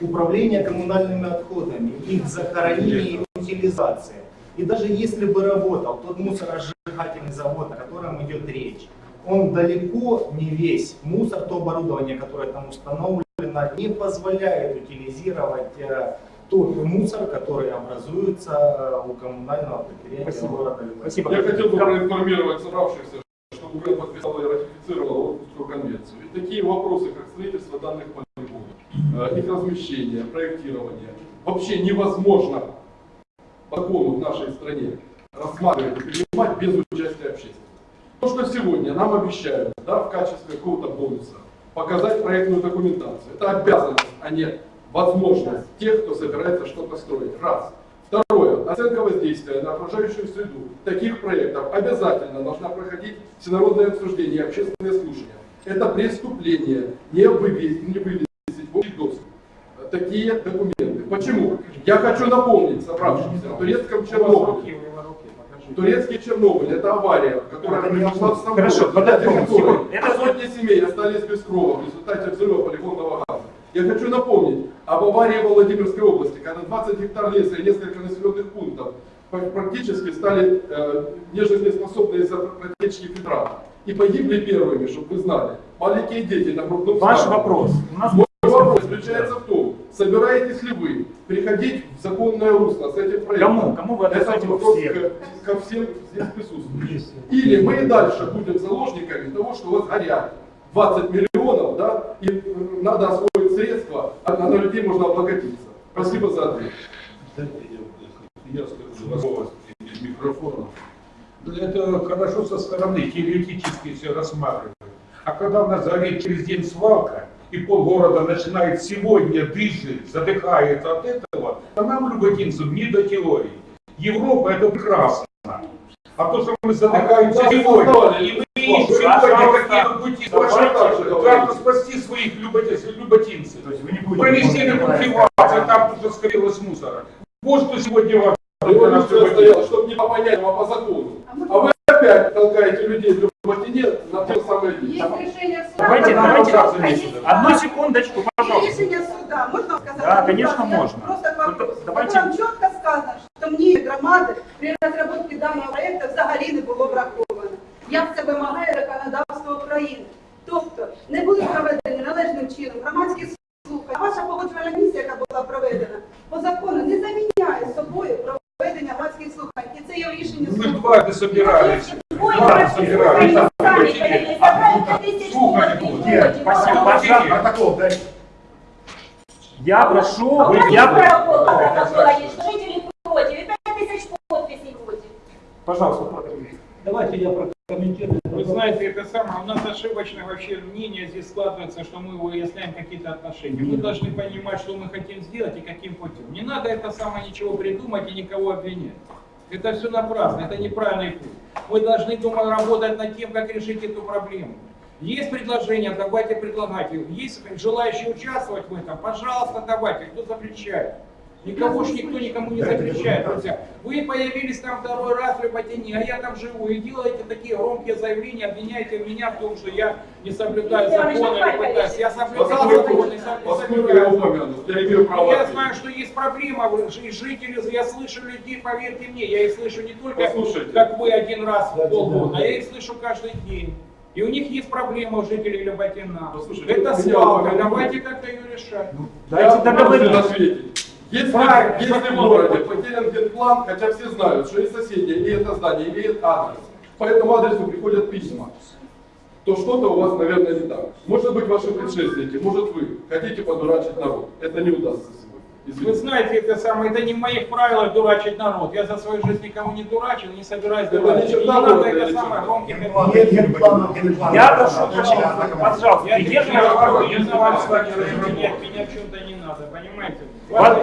управления коммунальными отходами, их захоронения и утилизации. И даже если бы работал тот мусоросжигательный завод, о котором идет речь, он далеко не весь мусор, то оборудование, которое там установлено, не позволяет утилизировать э, тот мусор, который образуется у коммунального предприятия Спасибо. города Любань. Спасибо. Я хотел бы проинформировать собравшихся, что Украина подписала и ратифицировала Орхусскую конвенцию. И такие вопросы, как строительство данных полигонов, э, их размещение, проектирование, вообще невозможно по закону в нашей стране рассматривать и принимать без участия общественности. То, что сегодня нам обещают да, в качестве какого-то бонуса показать проектную документацию, это обязанность, а не возможность тех, кто собирается что-то строить. Раз. Второе. Оценка воздействия на окружающую среду таких проектов обязательно должна проходить всенародное обсуждение и общественные слушания. Это преступление не вывесить, не вывесить в общий доступ такие документы. Почему? Я хочу напомнить собравшимся о турецком Чернобыле. Турецкий Чернобыль – это авария, которая произошла в Стамбуле. Хорошо, подожди, секунду. Это- Сотни семей остались без крова в результате взрыва полигонного газа. Я хочу напомнить об аварии в Владимирской области, когда 20 гектар леса и несколько населенных пунктов практически стали э, нежизнеспособны из-за протечки фильтрата. И погибли первыми, чтобы вы знали, маленькие дети на грудном Ваш вопрос. У нас Мой вопрос заключается в том, собираетесь ли вы приходить в законное русло с этим проектом? Кому? Кому вы адресуете во вопрос всех? ко, ко всем здесь присутствующим. Или мы и дальше будем заложниками того, что у вас горят 20 миллионов, да, и надо освоить средства, а на людей можно облокотиться. Спасибо за ответ. Я, скажу микрофона. Да Это хорошо со стороны, теоретически все рассматривать. А когда у нас горит через день свалка, и полгорода начинает сегодня дышит, задыхается от этого, то нам, люботинцам, не до теории. Европа это прекрасно. А то, что мы задыхаемся А сегодня, и мы сегодня какие-то пути, как спасти своих люботинцев, люботинцев. То есть вы не будете... Провести рекультивацию, там тут скопилось мусора. Вот что сегодня важно. люботинцев. стояла, чтобы не по понятиям, а по закону. А вы опять толкаете людей в Люботине на те самые Есть деньги. решение суда. Давайте, когда давайте. просто есть Одну секундочку, Есть пожалуйста. решение суда, можно сказать? Да, Ну, конечно, так, я можно. Просто к вопросу. Только давайте- В котором четко сказано, що мнение громади при розробці даного проєкту взагалі не було враховано. Як це вимагає законодавство України. Тобто не були проведені належним чином громадські слухання. А ваша погоджувальна місія, яка була проведена, по закону не заміняє собою проведення громадських слухань. І це є рішення Мы суду. дважды собирались. Ой, Дважды собирались. сами ходили, собрали 5000 Слухать подписей. будут. Спасибо, пожалуйста. Протокол дайте. Я прошу, А у нас я... протокол протокола есть, жители против, и 5000 подписей против. Пожалуйста, Петр Ильич. Давайте я прокомментирую. Вы знаете, это самое, у нас ошибочное вообще мнение здесь складывается, что мы выясняем какие-то отношения. Мы должны понимать, что мы хотим сделать и каким путем. Не надо это самое ничего придумать и никого обвинять. Это все напрасно, это неправильный путь. Мы должны думать, работать над тем, как решить эту проблему. Есть предложения, давайте предлагать. Есть желающие участвовать в этом, пожалуйста, давайте. Кто запрещает? Никого ж никто никому не запрещает, друзья. Вы появились там второй раз в Люботине, а я там живу, и делаете такие громкие заявления, обвиняете меня в том, что я не соблюдаю или пытаюсь. Я соблюдал не я соблюдаю. я знаю, что есть проблема, жители, я слышу людей, поверьте мне, я их слышу не только, Послушайте. как вы один раз в полгода, да. а я их слышу каждый день. И у них есть проблема у жителей Люботина. Послушайте, Это свалка, давайте как-то ее решать. Дайте Я договорить. Если, Правильно, если в городе потерян генплан, хотя все знают, что и соседи, и это здание имеет адрес, по этому адресу приходят письма, то что-то у вас, наверное, не так. Может быть, ваши предшественники, может вы хотите подурачить народ. Это не удастся сегодня. Вы Извините. знаете, это самое, это не в моих правилах дурачить народ. Я за свою жизнь никого не дурачил, не собираюсь Это дурачить. не надо это самое генплана. Я прошу прощения, пожалуйста, Я придерживайтесь разговариваю, спокойно. не на вас с вами разделять, меня в чем-то не надо, понимаете? Ваш-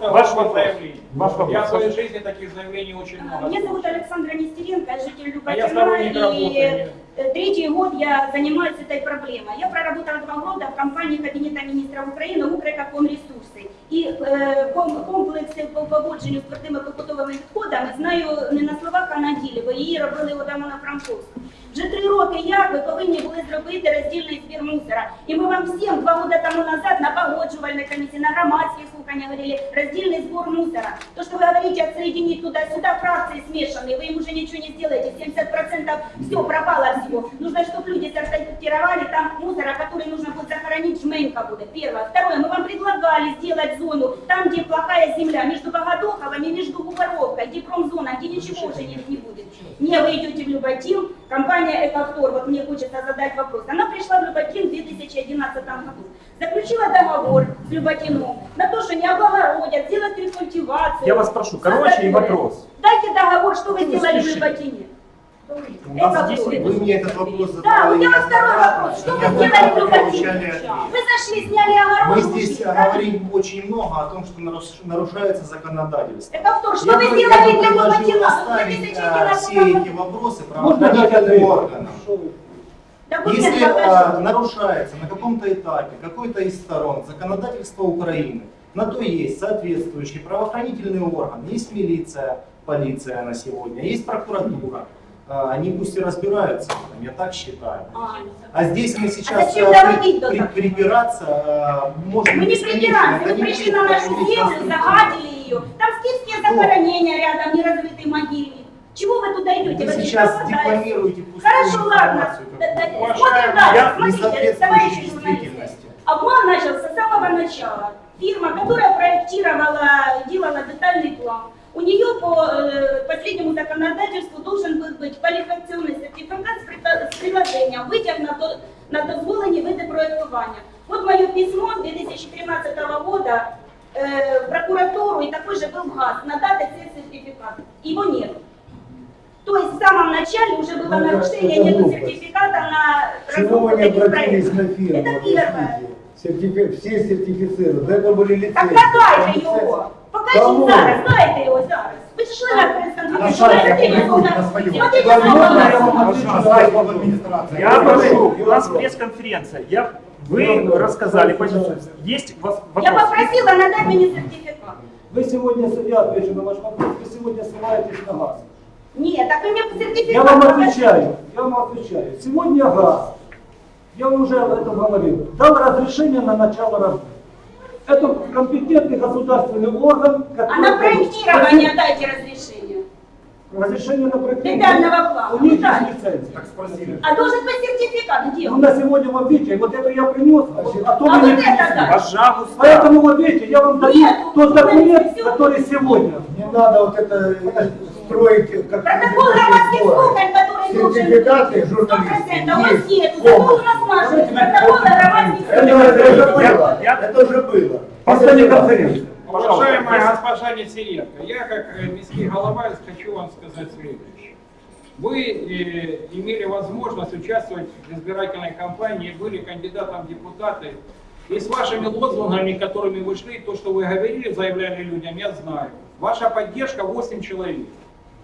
ваше вопрос. заявление. Ваш вопрос. Я в своей жизни таких заявлений очень много. Меня зовут. Александра Нестеренко, я житель А я сторонник работы. и э, третий год я занимаюсь этой проблемой. Я проработала два года в компании Кабинета министров України «Укрекакомресурси». І е, ком- комплекси по поводженню з твердими побутовими відходами знаю не на словах, а на ділі, бо її робили у Дамона Франковську. Вже три роки як ви повинні були зробити роздільний збір мусора. І ми вам всім два роки тому назад на погоджувальной комісії, на громадських слуханнях говорили роздільний збор мусора. То, что вы говорите, отсоединить туда-сюда фракции смешанные, вы им уже ничего не сделаете. 70% все пропало всего. Нужно, чтобы люди сортировали там мусора, который нужно будет захоронить, жменька будет. Первое. Второе, мы вам предлагали сделать зону там, где плохая земля, между Богодуховым и между Губаровкой, где промзона, где ничего уже не, не будет. Не, вы идете в Люботин, компания Экавтор, вот мне хочется задать вопрос. Она пришла в Люботин в 2011 году. Заключила договор с Люботином на то, что не облагородят, сделать рекультивацию. Я вас прошу, короче и вопрос. Дайте договор, что вы сделали в Люботине. У нас здесь Вы мне этот вопрос Да, задавали у меня второй вопрос. Что вы сделали ответ. Вы зашли, сняли огород, Мы ушли, здесь да? говорим очень много о том, что нарушается законодательство. Экавтор, что Я вы сделали для а, 2011 все эти вопросы правоохранительным органам. Если а, нарушается на каком-то этапе какой-то из сторон законодательства Украины, на то есть соответствующий правоохранительный орган, есть милиция, полиция на сегодня, есть прокуратура. А, Они пусть и разбираются в этом, я так считаю. А, А здесь мы сейчас а, доводить до при- такого? припираться а, можем Мы не вы не пришли на нашу землю, загадили ее. Там скифские захоронения рядом, неразрытый могильник. Чего вы туда идете? Вы Вы сейчас декламируете пустую Хорошо, ладно. Смотрим дальше. Смотрите, товарищи журналисты. Обман начался с самого начала. Фирма, которая проектировала, делала детальный план, у нее по э, последнему законодательству должен был быть квалификационный сертификат с, приложением, витяг на, на дозволені види проектування. Вот мое письмо 2013 года э, в прокуратуру, и такой же был ГАЗ, надать этот сертификат. Его нет. То есть в самом начале уже было Ну, нарушение, нет сертификата на Почему вы не обратились проектов. на фирму? Это первое. объясните? Сертифи- Все сертифицируют. До этого были лицензии. Так надайте Там його. Кому? Покажіть зараз, дайте його зараз. Ви ж йшли на прес-конференцію. На сайте Смотрите, опубликуйте сколько- на своем. смотрите, Возможно, сколько я вам вас. отвечу На на сайте вопрос. администрации. Я Вопрос. прошу, у нас Вопрос. пресс-конференция. Я, вы рассказали позицию. Есть у вас Я вопрос? попросила надать мені сертифікат. Вы сегодня, я отвечу на ваш вопрос, вы сегодня ссылаетесь на газ. Ні, так ви мені сертифікат Я вам покажіть. отвечаю, я вам отвечаю. Сегодня газ, я вам уже об этом говорил, дал разрешение на начало работы. Это компетентный государственный орган, А на который... проектирование дайте разрешение. Разрешение на проектирование. Детального плана. У них Да. есть лицензия. Так спросили. А должен быть сертификат, где Ну, на сегодня вот видите, вот это я принес, а то А вы не вот это да. Пожалуйста. Поэтому вот видите, я вам даю Нет, тот документ, который сегодня. Не надо вот это э, строить, как Протокол громадских слухань, который должен Сертификаты быть. журналистов 100% у есть. нет. Закон у нас. Протокол громадских Это, слухань. это уже было. я- Это уже было. После конференции. Пожалуйста, Уважаемая госпожа Несиенко, я как э, міський голова хочу вам сказать следующее. Вы э, имели возможность участвовать в избирательной кампании, были кандидатом в депутаты. И с вашими лозунгами, которыми вы шли, то, что вы говорили, заявляли людям, я знаю. Ваша поддержка 8 человек.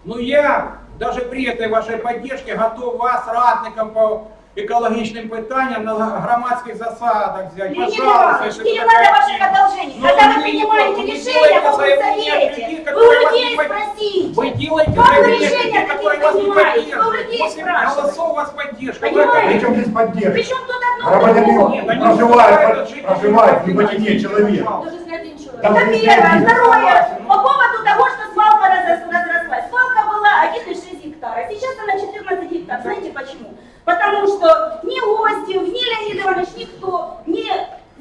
Но я даже при этой вашей поддержке готов вас ратником по екологічним питанням на громадських засадах взять. Леонид Пожалуйста, Иванович, мне вы не надо ваших одолжений. Ну, Когда вы принимаете делайте решения в каком заявления от совете, людей, вы у людей спросите. Вы делаете Как вы решения такие которые вас не принимаете? Вы у людей спрашиваете. голосов вас поддержка. Понимаете? Причем здесь поддержка? Причем тут одно они проживает, проживает в Лебедине человек. Даже Это первое. Второе. По поводу того, что свалка разрос- Свалка была 1,6 гектара. Сейчас она 14 гектар. Знаете почему? Потому что ни гости, ни Леонид Иванович, никто не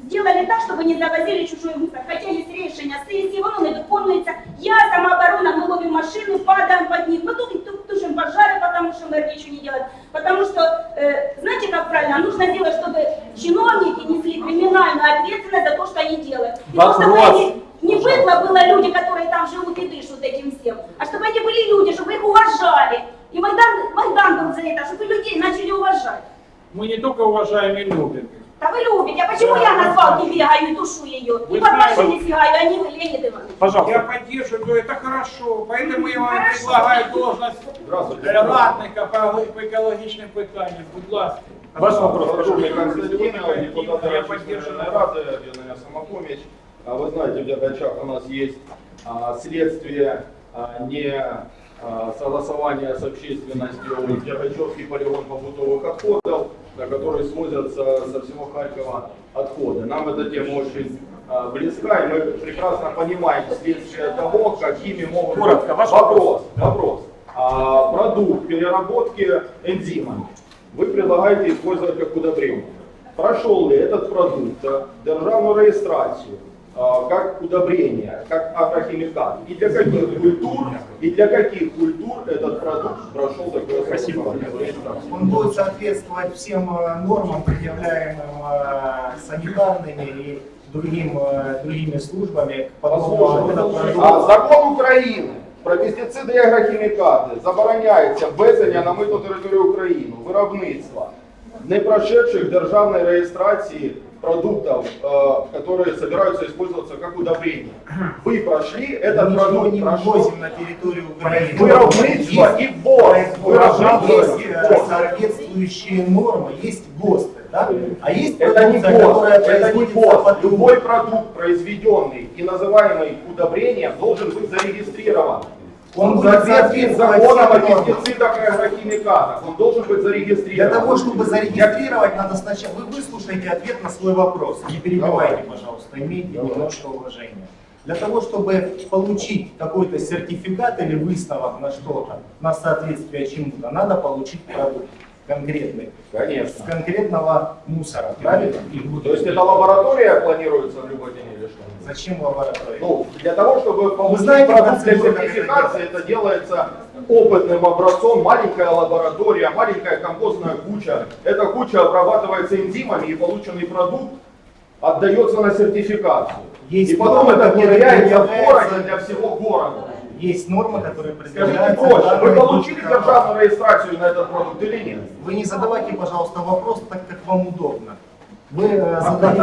сделали так, чтобы не завозили чужой мусор. Хотя есть решение сессии, воно не виконується. Я, самооборона, мы ловим машины, падаем под них. Мы тут ту- тушим пожары, потому что мэр ничего не делает. Потому что, э, знаете, как правильно, нужно сделать, чтобы чиновники несли криминальную ответственность за то, что они делают. И то, чтобы Вопрос. они не быдло было люди, которые там живут и дышат этим всем, а чтобы они были люди, чтобы их уважали. И Майдан, Майдан был за это, чтобы людей начали уважать. Мы не только уважаем и любим. Да вы любите, а почему я на свалке бегаю и тушу ее? Вы И под знаете- машиной сигаю, а не вы, Леонид Иванович. Я Пожалуйста. поддерживаю, это хорошо. Поэтому я вам Хорошо. Предлагаю должность радника по, екологічним питанням. Будь ласка. Ваш вопрос, депутат Я поддерживаю. Рады, объединение «Самопомощь». А Вы знаете, в Дергачах у нас есть а, следствие а, не согласование с общественностью Дергачевский полигон побутовых отходов, на который свозятся со всего Харькова отходы. Нам эта тема очень близка, и мы прекрасно понимаем следствие того, какими могут Коротко, быть ваш вопрос. Вопрос. А, продукт переработки энзимами вы предлагаете использовать как удобрение. Прошел ли этот продукт а, державную регистрацию а, как удобрение, как агрохимикат? И для каких культур, и для каких культур этот продукт прошел такое Спасибо. Он будет соответствовать всем э, нормам, предъявляемым э, санитарными и другим, э, другими службами. Подобного рода А продуктов. закон України про пестициди і агрохімікати забороняється ввезення на митну територію України, виробництва, не прошедших державной реєстрації продуктов, э, которые собираются использоваться как удобрение. Вы прошли этот Ничего продукт, не прошел ввозим на территорию Украины. виробництво Есть и ввоз. Виробництво Есть и э, ввоз. соответствующие нормы, есть ГОСТы, да? А есть Это не ГОСТ, это не ГОСТ. Любой продукт, произведенный и называемый удобрением, должен быть зарегистрирован. Он Он в будет соответствии с соответствовать законом о пестицидах и агрохимикатах. Он должен быть Для зарегистрирован. того, чтобы зарегистрировать, надо сначала... Вы выслушайте ответ на свой вопрос. Не перебивайте, пожалуйста, имейте немножко уважения. Для того, чтобы получить какой-то сертификат или выставок на что-то, на соответствие чему-то, надо получить продукт конкретный. Конечно. С конкретного мусора, правильно? То есть это лаборатория планируется в Люботине или что? Зачем лаборатория? Ну, для того, чтобы получить знаете продукт для сертификации, это делается опытным образцом, маленькая лаборатория, маленькая компостная куча. Эта куча обрабатывается энзимами, и полученный продукт отдается на сертификацию. Есть и потом это внедряется в городе для всего города. Есть нормы, которые Скажите предъявляются... проще, вы получили державную регистрацию на этот продукт или нет? Вы не задавайте, пожалуйста, вопрос так, как вам удобно. Вы э, задаете...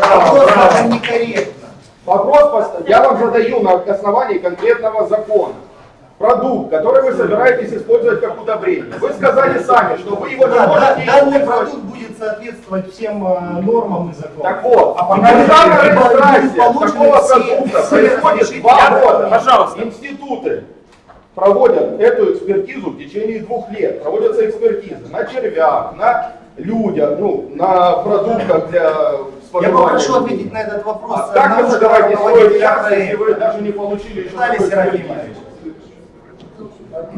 Вопрос это некорректно. Вопрос пост- я вам задаю на основании конкретного закона. Продукт, который вы собираетесь использовать как удобрение. Вы сказали сами, что вы его не Да, да, можете данный продукт будет соответствовать всем э, нормам и законам. Так вот, А пока не будет регистрация такого продукта происходит два года. пожалуйста. Институты проводят эту экспертизу в течение двух лет. Проводятся экспертизы на червях, на людях, ну, на продуктах для Я попрошу ответить на этот вопрос. А как вы собираетесь строить руководителя час, если вы даже не получили еще Виталий Серафимович.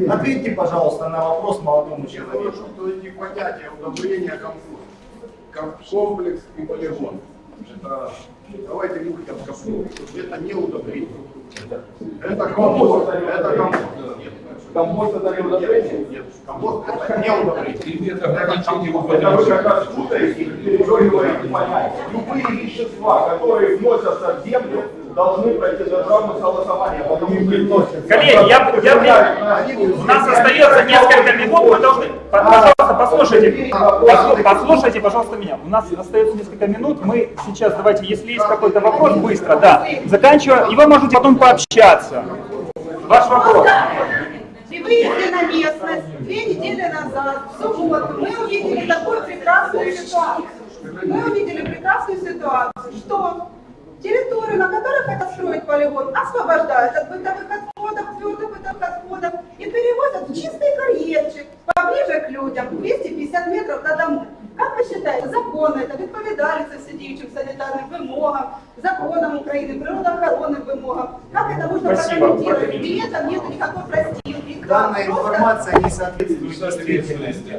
Ответьте, пожалуйста, на вопрос молодому человеку. что эти понятия удобрения комплекс и полигон. Это, давайте не будем копнуть. Это не удобрение. Это компост. Это компост. Нет. Компост это не удобрение? Нет. Компост это не удобрение. Или это ограничение Это вы как раз путаете и пережевываете понятия. Любые вещества, которые вносятся в землю, должны пройти согласование, потому что Коллеги, я, я, у нас остается несколько минут, мы должны, пожалуйста, послушайте, послу- послушайте, пожалуйста, меня. У нас остается несколько минут, мы сейчас, давайте, если есть какой-то вопрос, быстро, да, заканчиваем, и вы можете потом пообщаться. Ваш вопрос. И выехали на местность две недели назад, в субботу, мы увидели такую прекрасную ситуацию. Мы увидели прекрасную ситуацию, что территорию, на которой хотят строить полигон, освобождают от бытовых отходов, твердых бытовых отходов и перевозят в чистый карьерчик поближе к людям, 250 метров до домов. Как вы считаете, законно это відповідальність сидіючим санітарним вимогам, законам України, природоохоронным вимогам? Как это можно Спасибо. прокомментировать? При этом нет никакой простилки. Данная Просто- информация не соответствует действительности.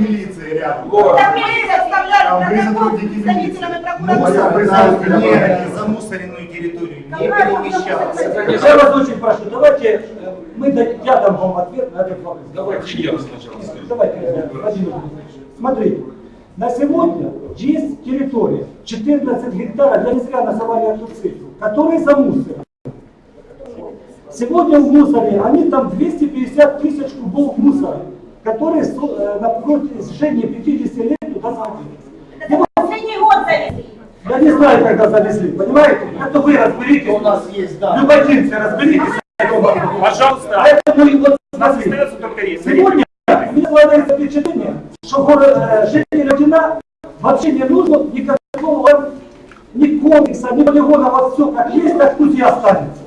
милиции рядом. Так мы составляли Там вы протокол сотрудники с представителями Мусор прокуратуры. на не замусоренную территорию не перемещался. Я вас очень прошу, давайте э, мы, я дам вам ответ на этот вопрос. Давайте я сначала скажу. Давайте, э, Владимир. Смотрите, на сегодня есть территория 14 гектаров, я не зря называю эту цифру, которые замусорены. Сегодня в мусоре, они там 250 тысяч кубов мусора, которые э, на протяжении 50 лет туда заводились. Завезли. Я не знаю, когда завезли, понимаете? Это вы разберитесь. У нас есть, да. Любодинцы, разберитесь. Пожалуйста. Поэтому и вот У нас смотрите. остается только рейс. Сегодня у меня складывается впечатление, что город, э, жителям Дина вообще не нужно никакого полигона вот все как есть, так пусть и останется.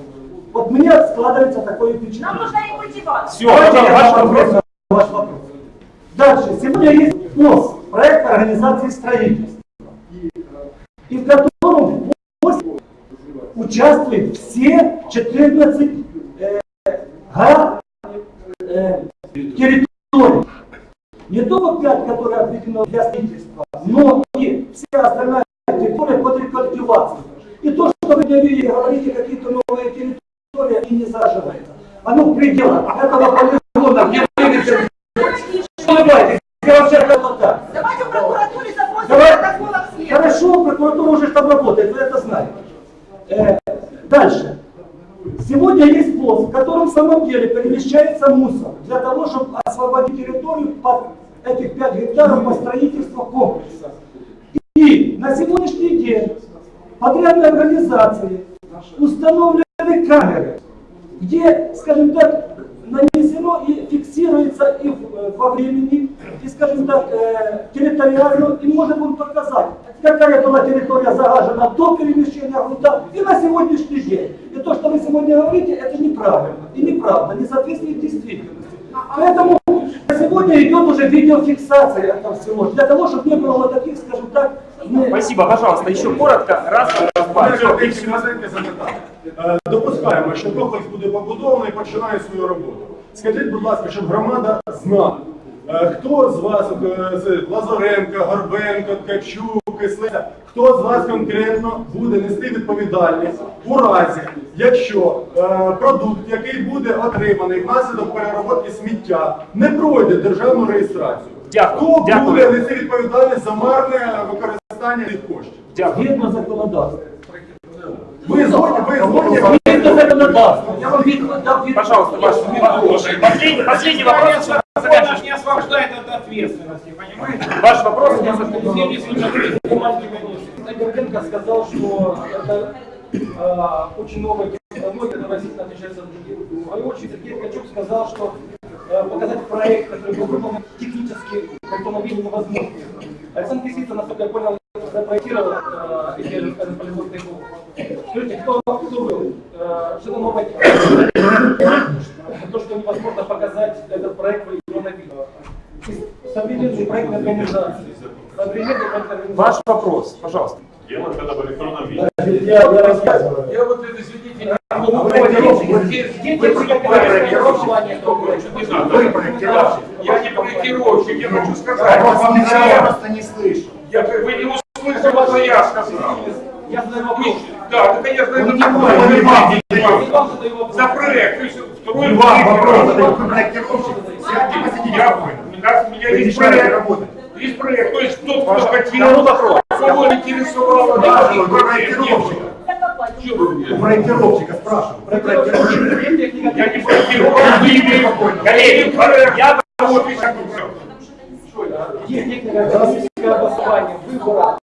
Вот мне складывается такое впечатление. Нам нужна рекультивация. Все, Давайте ваш вопрос. ваш вопрос. Дальше. Сегодня есть ПОС, проект организации строительства. И в котором участвуют все 14 э, га, э, территорий. Не только 5, которые отведены для строительства, но и вся остальная территория под рекультивацию. И то, что вы говорите, говорите какие-то новые территории, они не заживаются. Оно в пределах этого полигона, где вы видите, Понимаете, я вообще как так. Давайте в прокуратуре запросим Давай. протокол обследования. Хорошо, прокуратура уже там работает, вы это знаете. Э, дальше. Сегодня есть пост, в котором в самом деле перемещается мусор для того, чтобы освободить территорию под этих 5 гектаров по строительству комплекса. И на сегодняшний день подрядной организации установлены камеры, где, скажем так, нанесено и фиксируется и в- во времени, и, скажем так, э, территориально, и можно будет показать, какая была территория загажена до перемещения грунта и на сегодняшний день. И то, что вы сегодня говорите, это неправильно и неправда, не соответствует действительности. Поэтому на сегодня идет уже видеофиксация этого всего, для того, чтобы не было вот таких, скажем так, не- Спасибо, пожалуйста, еще коротко, раз, раз, два. Олег Всё. Олексійович, Мазенко запитання. Е, Допускаємо, що комплекс буде побудований і починає свою роботу. Скажіть, будь ласка, щоб громада знала, е, хто з вас, е, Лазаренко, Горбенко, Ткачук, Кислиця, хто з вас конкретно буде нести відповідальність у разі, якщо е, продукт, який буде отриманий внаслідок переробки сміття, не пройде державну реєстрацію. Дякую, Хто дякую. буде нести відповідальність за марне використання цих коштів? Дякую. згідно законодавства. Ви згодні, ви згодні? Згідно законодавства. Я вам відповідь дав відповідь. Пожалуйста, ваш последний, последний вопрос. Закон не освобождает от ответственности, понимаете? Ваш вопрос. я Если действительно бумажки Горденко сказал, что это а, очень новая технология, которая сильно отличается от других. В свою очередь Сергей Ткачук сказал, что а, показать проект, который был выполнен технически, в автомобиле невозможно. Александр Кисица, насколько я понял, запроектировал а, эти, скажем, полигонные головы. Скажите, кто, был? Что-то новое то, что невозможно показать этот проект в электронном виде. Современные проектные организации. Организации. Ваш вопрос, пожалуйста. Делать это в электронном виде. Я, я рассказываю. Я вот это, извините, не А могу вы вы. Я не проектировщик, я хочу Я сказать. вас я- просто не слышу. Я, вы не услышали, что я сказал. Я задаю вопрос. Да, ну конечно, это. Я задаю вопрос. За проект, то есть второй вопрос, это вы проектировщик. Я понял. У меня есть проект. работать. Есть проект, то есть тот, кто хотел, кого интересовало, Да, проектировщик. У проектировщика спрашиваю. Проектировщик. Я не имеете. Коллеги. Я так всё. Есть технико-экономическое обоснование выбора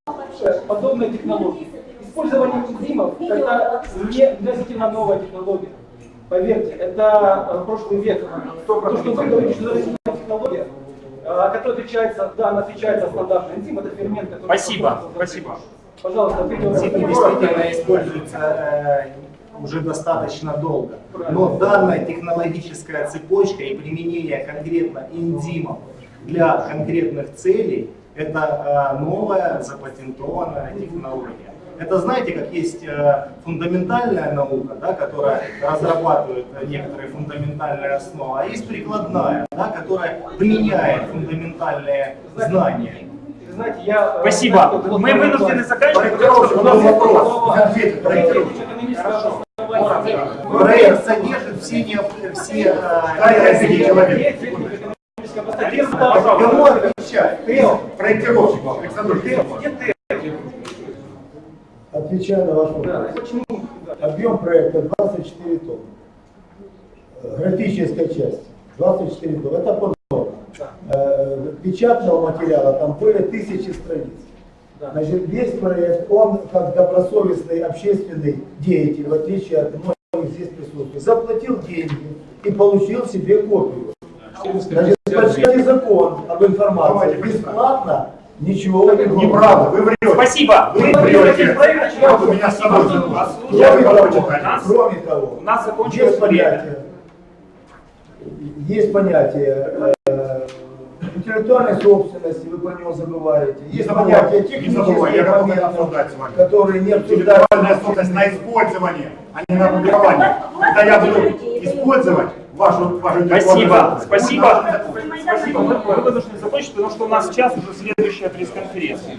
подобной технологии. Использование энзимов – это не относительно новая технология. Поверьте, это э, прошлый век. То, что вы говорите, что это технология, э, которая отличается, да, она отличается от стандартной энзима, это фермент, который... Спасибо, спасибо. Пожалуйста, Энзимы действительно используются э, уже достаточно долго. Но данная технологическая цепочка и применение конкретно энзимов для конкретных целей – это новая запатентованная технология. Это знаете, как есть э, фундаментальная наука, да, которая разрабатывает э, некоторые фундаментальные основы, а есть прикладная, да, которая применяет фундаментальные знания. Знаете, я... э, Спасибо. знаете, Мы вынуждены заканчивать. Проектировщик, У нас вопрос. обоснование. Проект содержит все, необ- все э. Есть технико-экономическое обоснование. Кому отвечать? Проектировщик, Александр где ты? Отвечая на ваш вопрос. Да, почему? Объем проекта 24 тонн. Э, Графическая часть 24 тонн. Это по нормам. Э, Печатного материала там более тысячи страниц. Да. Значит, весь проект, он как добросовестный общественный деятель, в отличие от многих здесь присутствующих, заплатил деньги и получил себе копию. Значит, почти закон об информации бесплатно Ничего вы не. Неправда, вы врете. Спасибо. Вы Мы врете. Я Вот у меня с собой. Кроме Я того, кроме того, У нас есть закончилось время. понятие, есть понятие э, интеллектуальной собственности, вы про него забываете. Есть понятие технических моментов, которые не обсуждаются. Интеллектуальная собственность на использование, а не на опубликование. Когда я буду использовать вашу, вашу Спасибо, спасибо. Спасибо. Мы, мы должны закончить, потому что у нас сейчас уже следующая пресс-конференция.